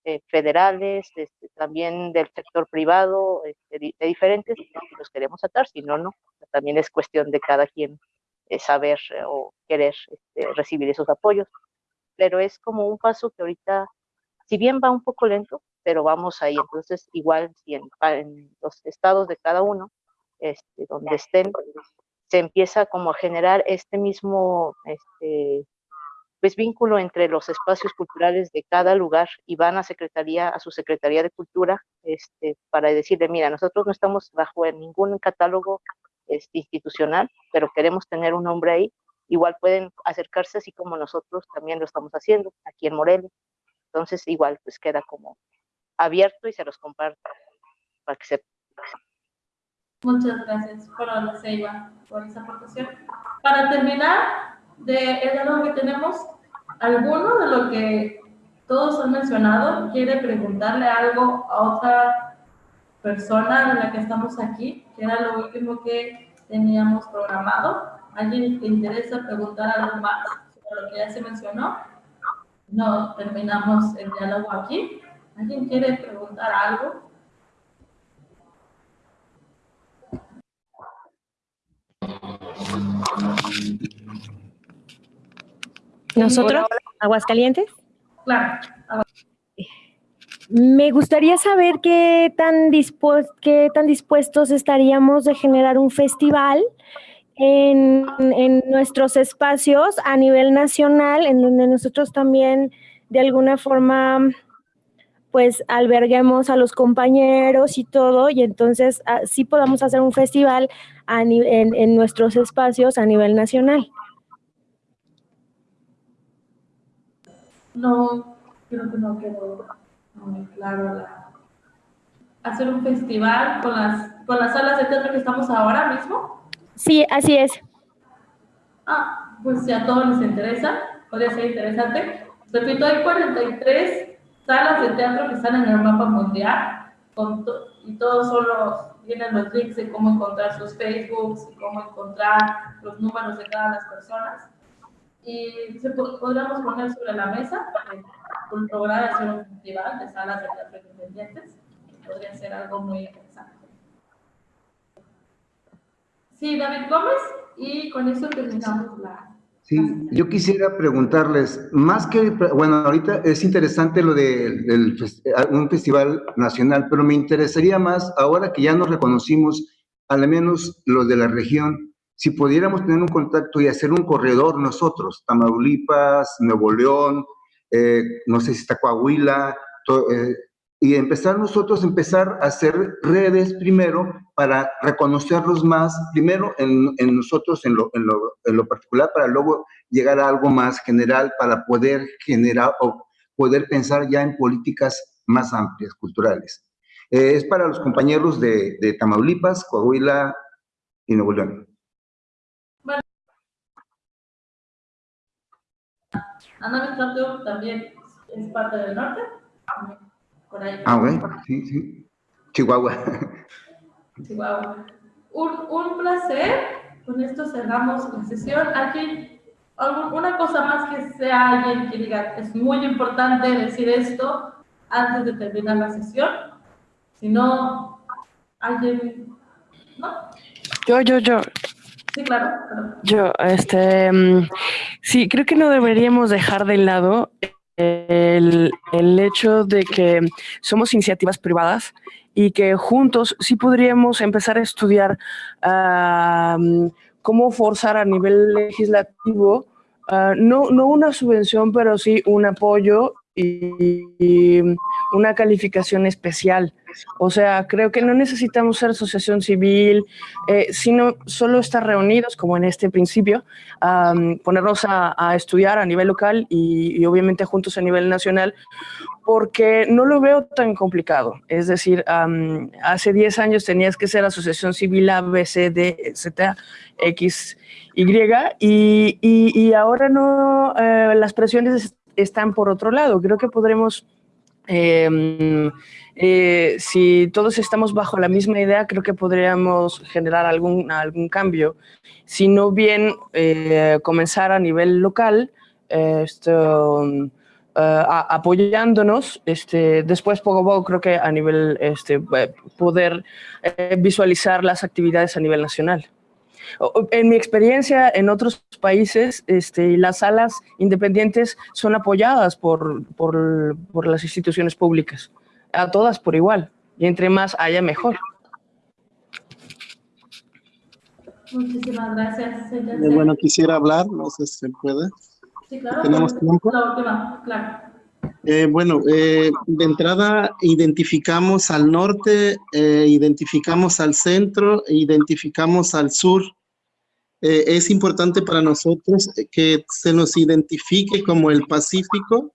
eh, federales, este, también del sector privado, este, de, diferentes, los queremos atar, si no, no. También es cuestión de cada quien eh, saber eh, o querer este, recibir esos apoyos. Pero es como un paso que ahorita, si bien va un poco lento, pero vamos ahí. Entonces, igual si en, los estados de cada uno, este, donde estén, se empieza como a generar este mismo este, pues, vínculo entre los espacios culturales de cada lugar y van a secretaría, a su Secretaría de Cultura, este, para decirle, mira, nosotros no estamos bajo ningún catálogo este, institucional, pero queremos tener un nombre ahí. Igual pueden acercarse así como nosotros también lo estamos haciendo aquí en Morelia. Entonces, igual, pues queda como abierto y se los comparto para que se... Muchas gracias, la Seiba, por esa aportación. Para terminar, de el diálogo que tenemos, ¿alguno de lo que todos han mencionado quiere preguntarle algo a otra persona de la que estamos aquí? Que era lo último que teníamos programado. ¿Alguien te interesa preguntar algo más sobre lo que ya se mencionó? No, terminamos el diálogo aquí. ¿Alguien quiere preguntar algo? ¿Nosotros? ¿Aguascalientes? Claro. Me gustaría saber qué tan, qué tan dispuestos estaríamos de generar un festival en, en, nuestros espacios a nivel nacional, en donde nosotros también de alguna forma pues alberguemos a los compañeros y todo, y entonces así podamos hacer un festival a en, en, nuestros espacios a nivel nacional. No, creo que no quedó muy claro la... hacer un festival con las, con las salas de teatro que estamos ahora mismo. Sí, así es. Ah, pues si a todos les interesa, podría ser interesante. Repito, hay 43 salas de teatro que están en el mapa mundial con y todos son los tienen los links de cómo encontrar sus Facebooks y cómo encontrar los números de cada las personas. Y se podríamos poner sobre la mesa un programa hacer un festival de salas de teatro independientes. Podría ser algo muy interesante. Sí, David Gómez, y con eso terminamos la... Sí, yo quisiera preguntarles, más que, bueno, ahorita es interesante lo de, un festival nacional, pero me interesaría más, ahora que ya nos reconocimos, al menos los de la región, si pudiéramos tener un contacto y hacer un corredor nosotros, Tamaulipas, Nuevo León, eh, no sé si está Coahuila, eh, y empezar nosotros, empezar a hacer redes primero para reconocerlos más, primero en, nosotros en lo, en, lo, en lo, particular, para luego llegar a algo más general, para poder generar o poder pensar ya en políticas más amplias, culturales. Eh, es para los compañeros de, de, Tamaulipas, Coahuila y Nuevo León. Bueno. también es parte del norte. Ah, bueno, sí, sí. Chihuahua. [LAUGHS] Chihuahua. Un, un placer. Con esto cerramos la sesión. Aquí, alguna cosa más que sea alguien que diga, es muy importante decir esto antes de terminar la sesión. Si no, alguien, ¿no? Yo, yo, yo. Sí, claro. Yo, este, mm, sí, creo que no deberíamos dejar de lado el, hecho de que somos iniciativas privadas y que juntos sí podríamos empezar a estudiar uh, cómo forzar a nivel legislativo, uh, no, no una subvención, pero sí un apoyo y, una calificación especial. O sea, creo que no necesitamos ser asociación civil, eh, sino solo estar reunidos, como en este principio, ponernos a, estudiar a nivel local y, obviamente juntos a nivel nacional, porque no lo veo tan complicado. Es decir, hace 10 años tenías que ser asociación civil A, B, C, D, Z, X, Y, y, y ahora no, eh, las presiones están por otro lado. Creo que podremos, em, eh, si todos estamos bajo la misma idea, creo que podríamos generar algún, algún cambio. Si no bien eh, comenzar a nivel local, eh, apoyándonos, este, después poco a poco creo que a nivel, este, poder visualizar las actividades a nivel nacional. En mi experiencia en otros países, este, las salas independientes son apoyadas por, por, por las instituciones públicas, a todas por igual, y entre más haya mejor. Muchísimas gracias. bueno, quisiera hablar, no sé si se puede. Sí, claro. ¿Tenemos tiempo? La última, claro. Eh, bueno, eh, de entrada identificamos al norte, eh, identificamos al centro, identificamos al sur. es importante para nosotros que se nos identifique como el Pacífico.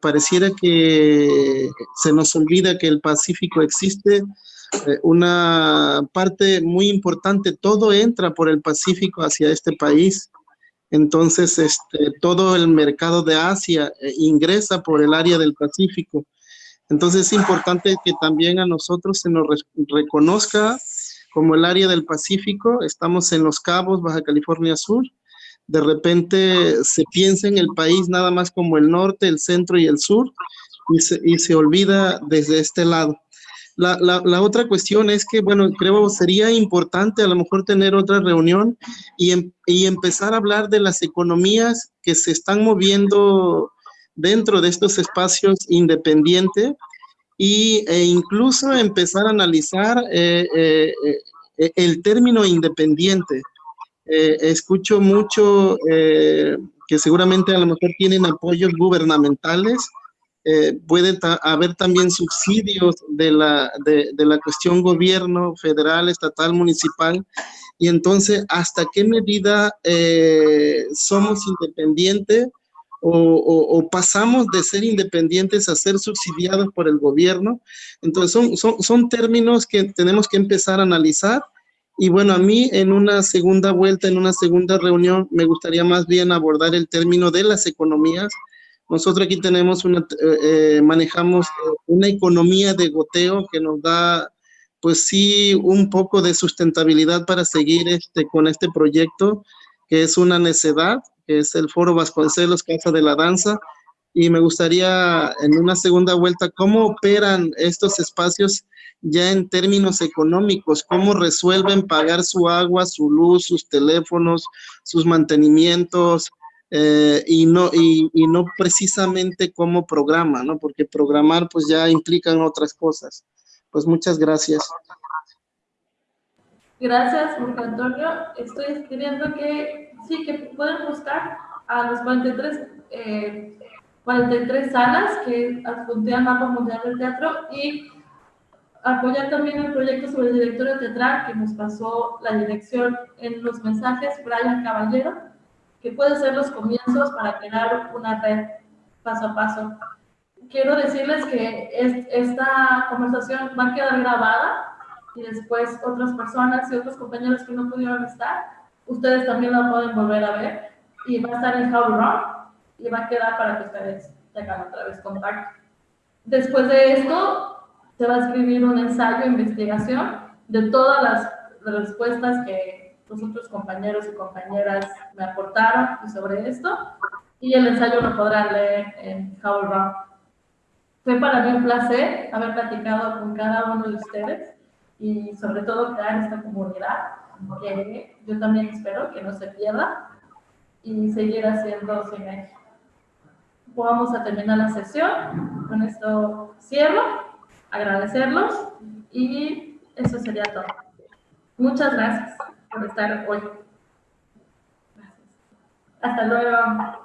pareciera que se nos olvida que el Pacífico existe. una parte muy importante, todo entra por el Pacífico hacia este país. Entonces, este, todo el mercado de Asia eh, ingresa por el área del Pacífico. Entonces, es importante que también a nosotros se nos reconozca como el área del Pacífico. Estamos en Los Cabos, Baja California Sur. De repente se piensa en el país nada más como el norte, el centro y el sur, y se, y se olvida desde este lado. La, la, otra cuestión es que, bueno, creo sería importante a lo mejor tener otra reunión y, em, y empezar a hablar de las economías que se están moviendo dentro de estos espacios independientes y, e incluso empezar a analizar eh, eh, eh, el término independiente. escucho mucho que seguramente a lo mejor tienen apoyos gubernamentales, eh, puede haber también subsidios de la, de, la cuestión gobierno federal, estatal, municipal, y entonces, ¿hasta qué medida eh, somos independientes o, pasamos de ser independientes a ser subsidiados por el gobierno? Entonces, son, son, son términos que tenemos que empezar a analizar. Y bueno, a mí en una segunda vuelta, en una segunda reunión, me gustaría más bien abordar el término de las economías, nosotros aquí tenemos una, eh, eh, manejamos una economía de goteo que nos da pues sí, un poco de sustentabilidad para seguir este, con este proyecto, que es una necedad, que es el Foro Vasconcelos Casa de la Danza, y me gustaría en una segunda vuelta, ¿cómo operan estos espacios ya en términos económicos? ¿Cómo resuelven pagar su agua, su luz, sus teléfonos, sus mantenimientos? Eh, y, no, y, y, no precisamente cómo programa, ¿no? Porque programar pues ya implican otras cosas. Pues muchas gracias. Gracias, Jorge Antonio. Estoy escribiendo que sí, que pueden buscar a los 43, eh, 43 salas que adjuntean Mapa Mundial del Teatro y apoyar también el proyecto sobre el directorio teatral que nos pasó la dirección en los mensajes Brian Caballero, que puede ser los comienzos para crear una red paso a paso quiero decirles que esta conversación va a quedar grabada y después otras personas y otros compañeros que no pudieron estar, ustedes también la pueden volver a ver y va a estar en How Run y va a quedar para que ustedes tengan otra vez contacto. Después de esto, se va a escribir un ensayo investigación de todas las respuestas que los otros compañeros y compañeras me aportaron sobre esto y el ensayo lo podrán leer en How Run. Fue para mí un placer haber platicado con cada uno de ustedes y sobre todo crear esta comunidad que yo también espero que no se pierda y seguir haciendo cine. Vamos a terminar la sesión. Con esto cierro, agradecerlos y eso sería todo. Muchas gracias por estar hoy. Gracias. Hasta luego.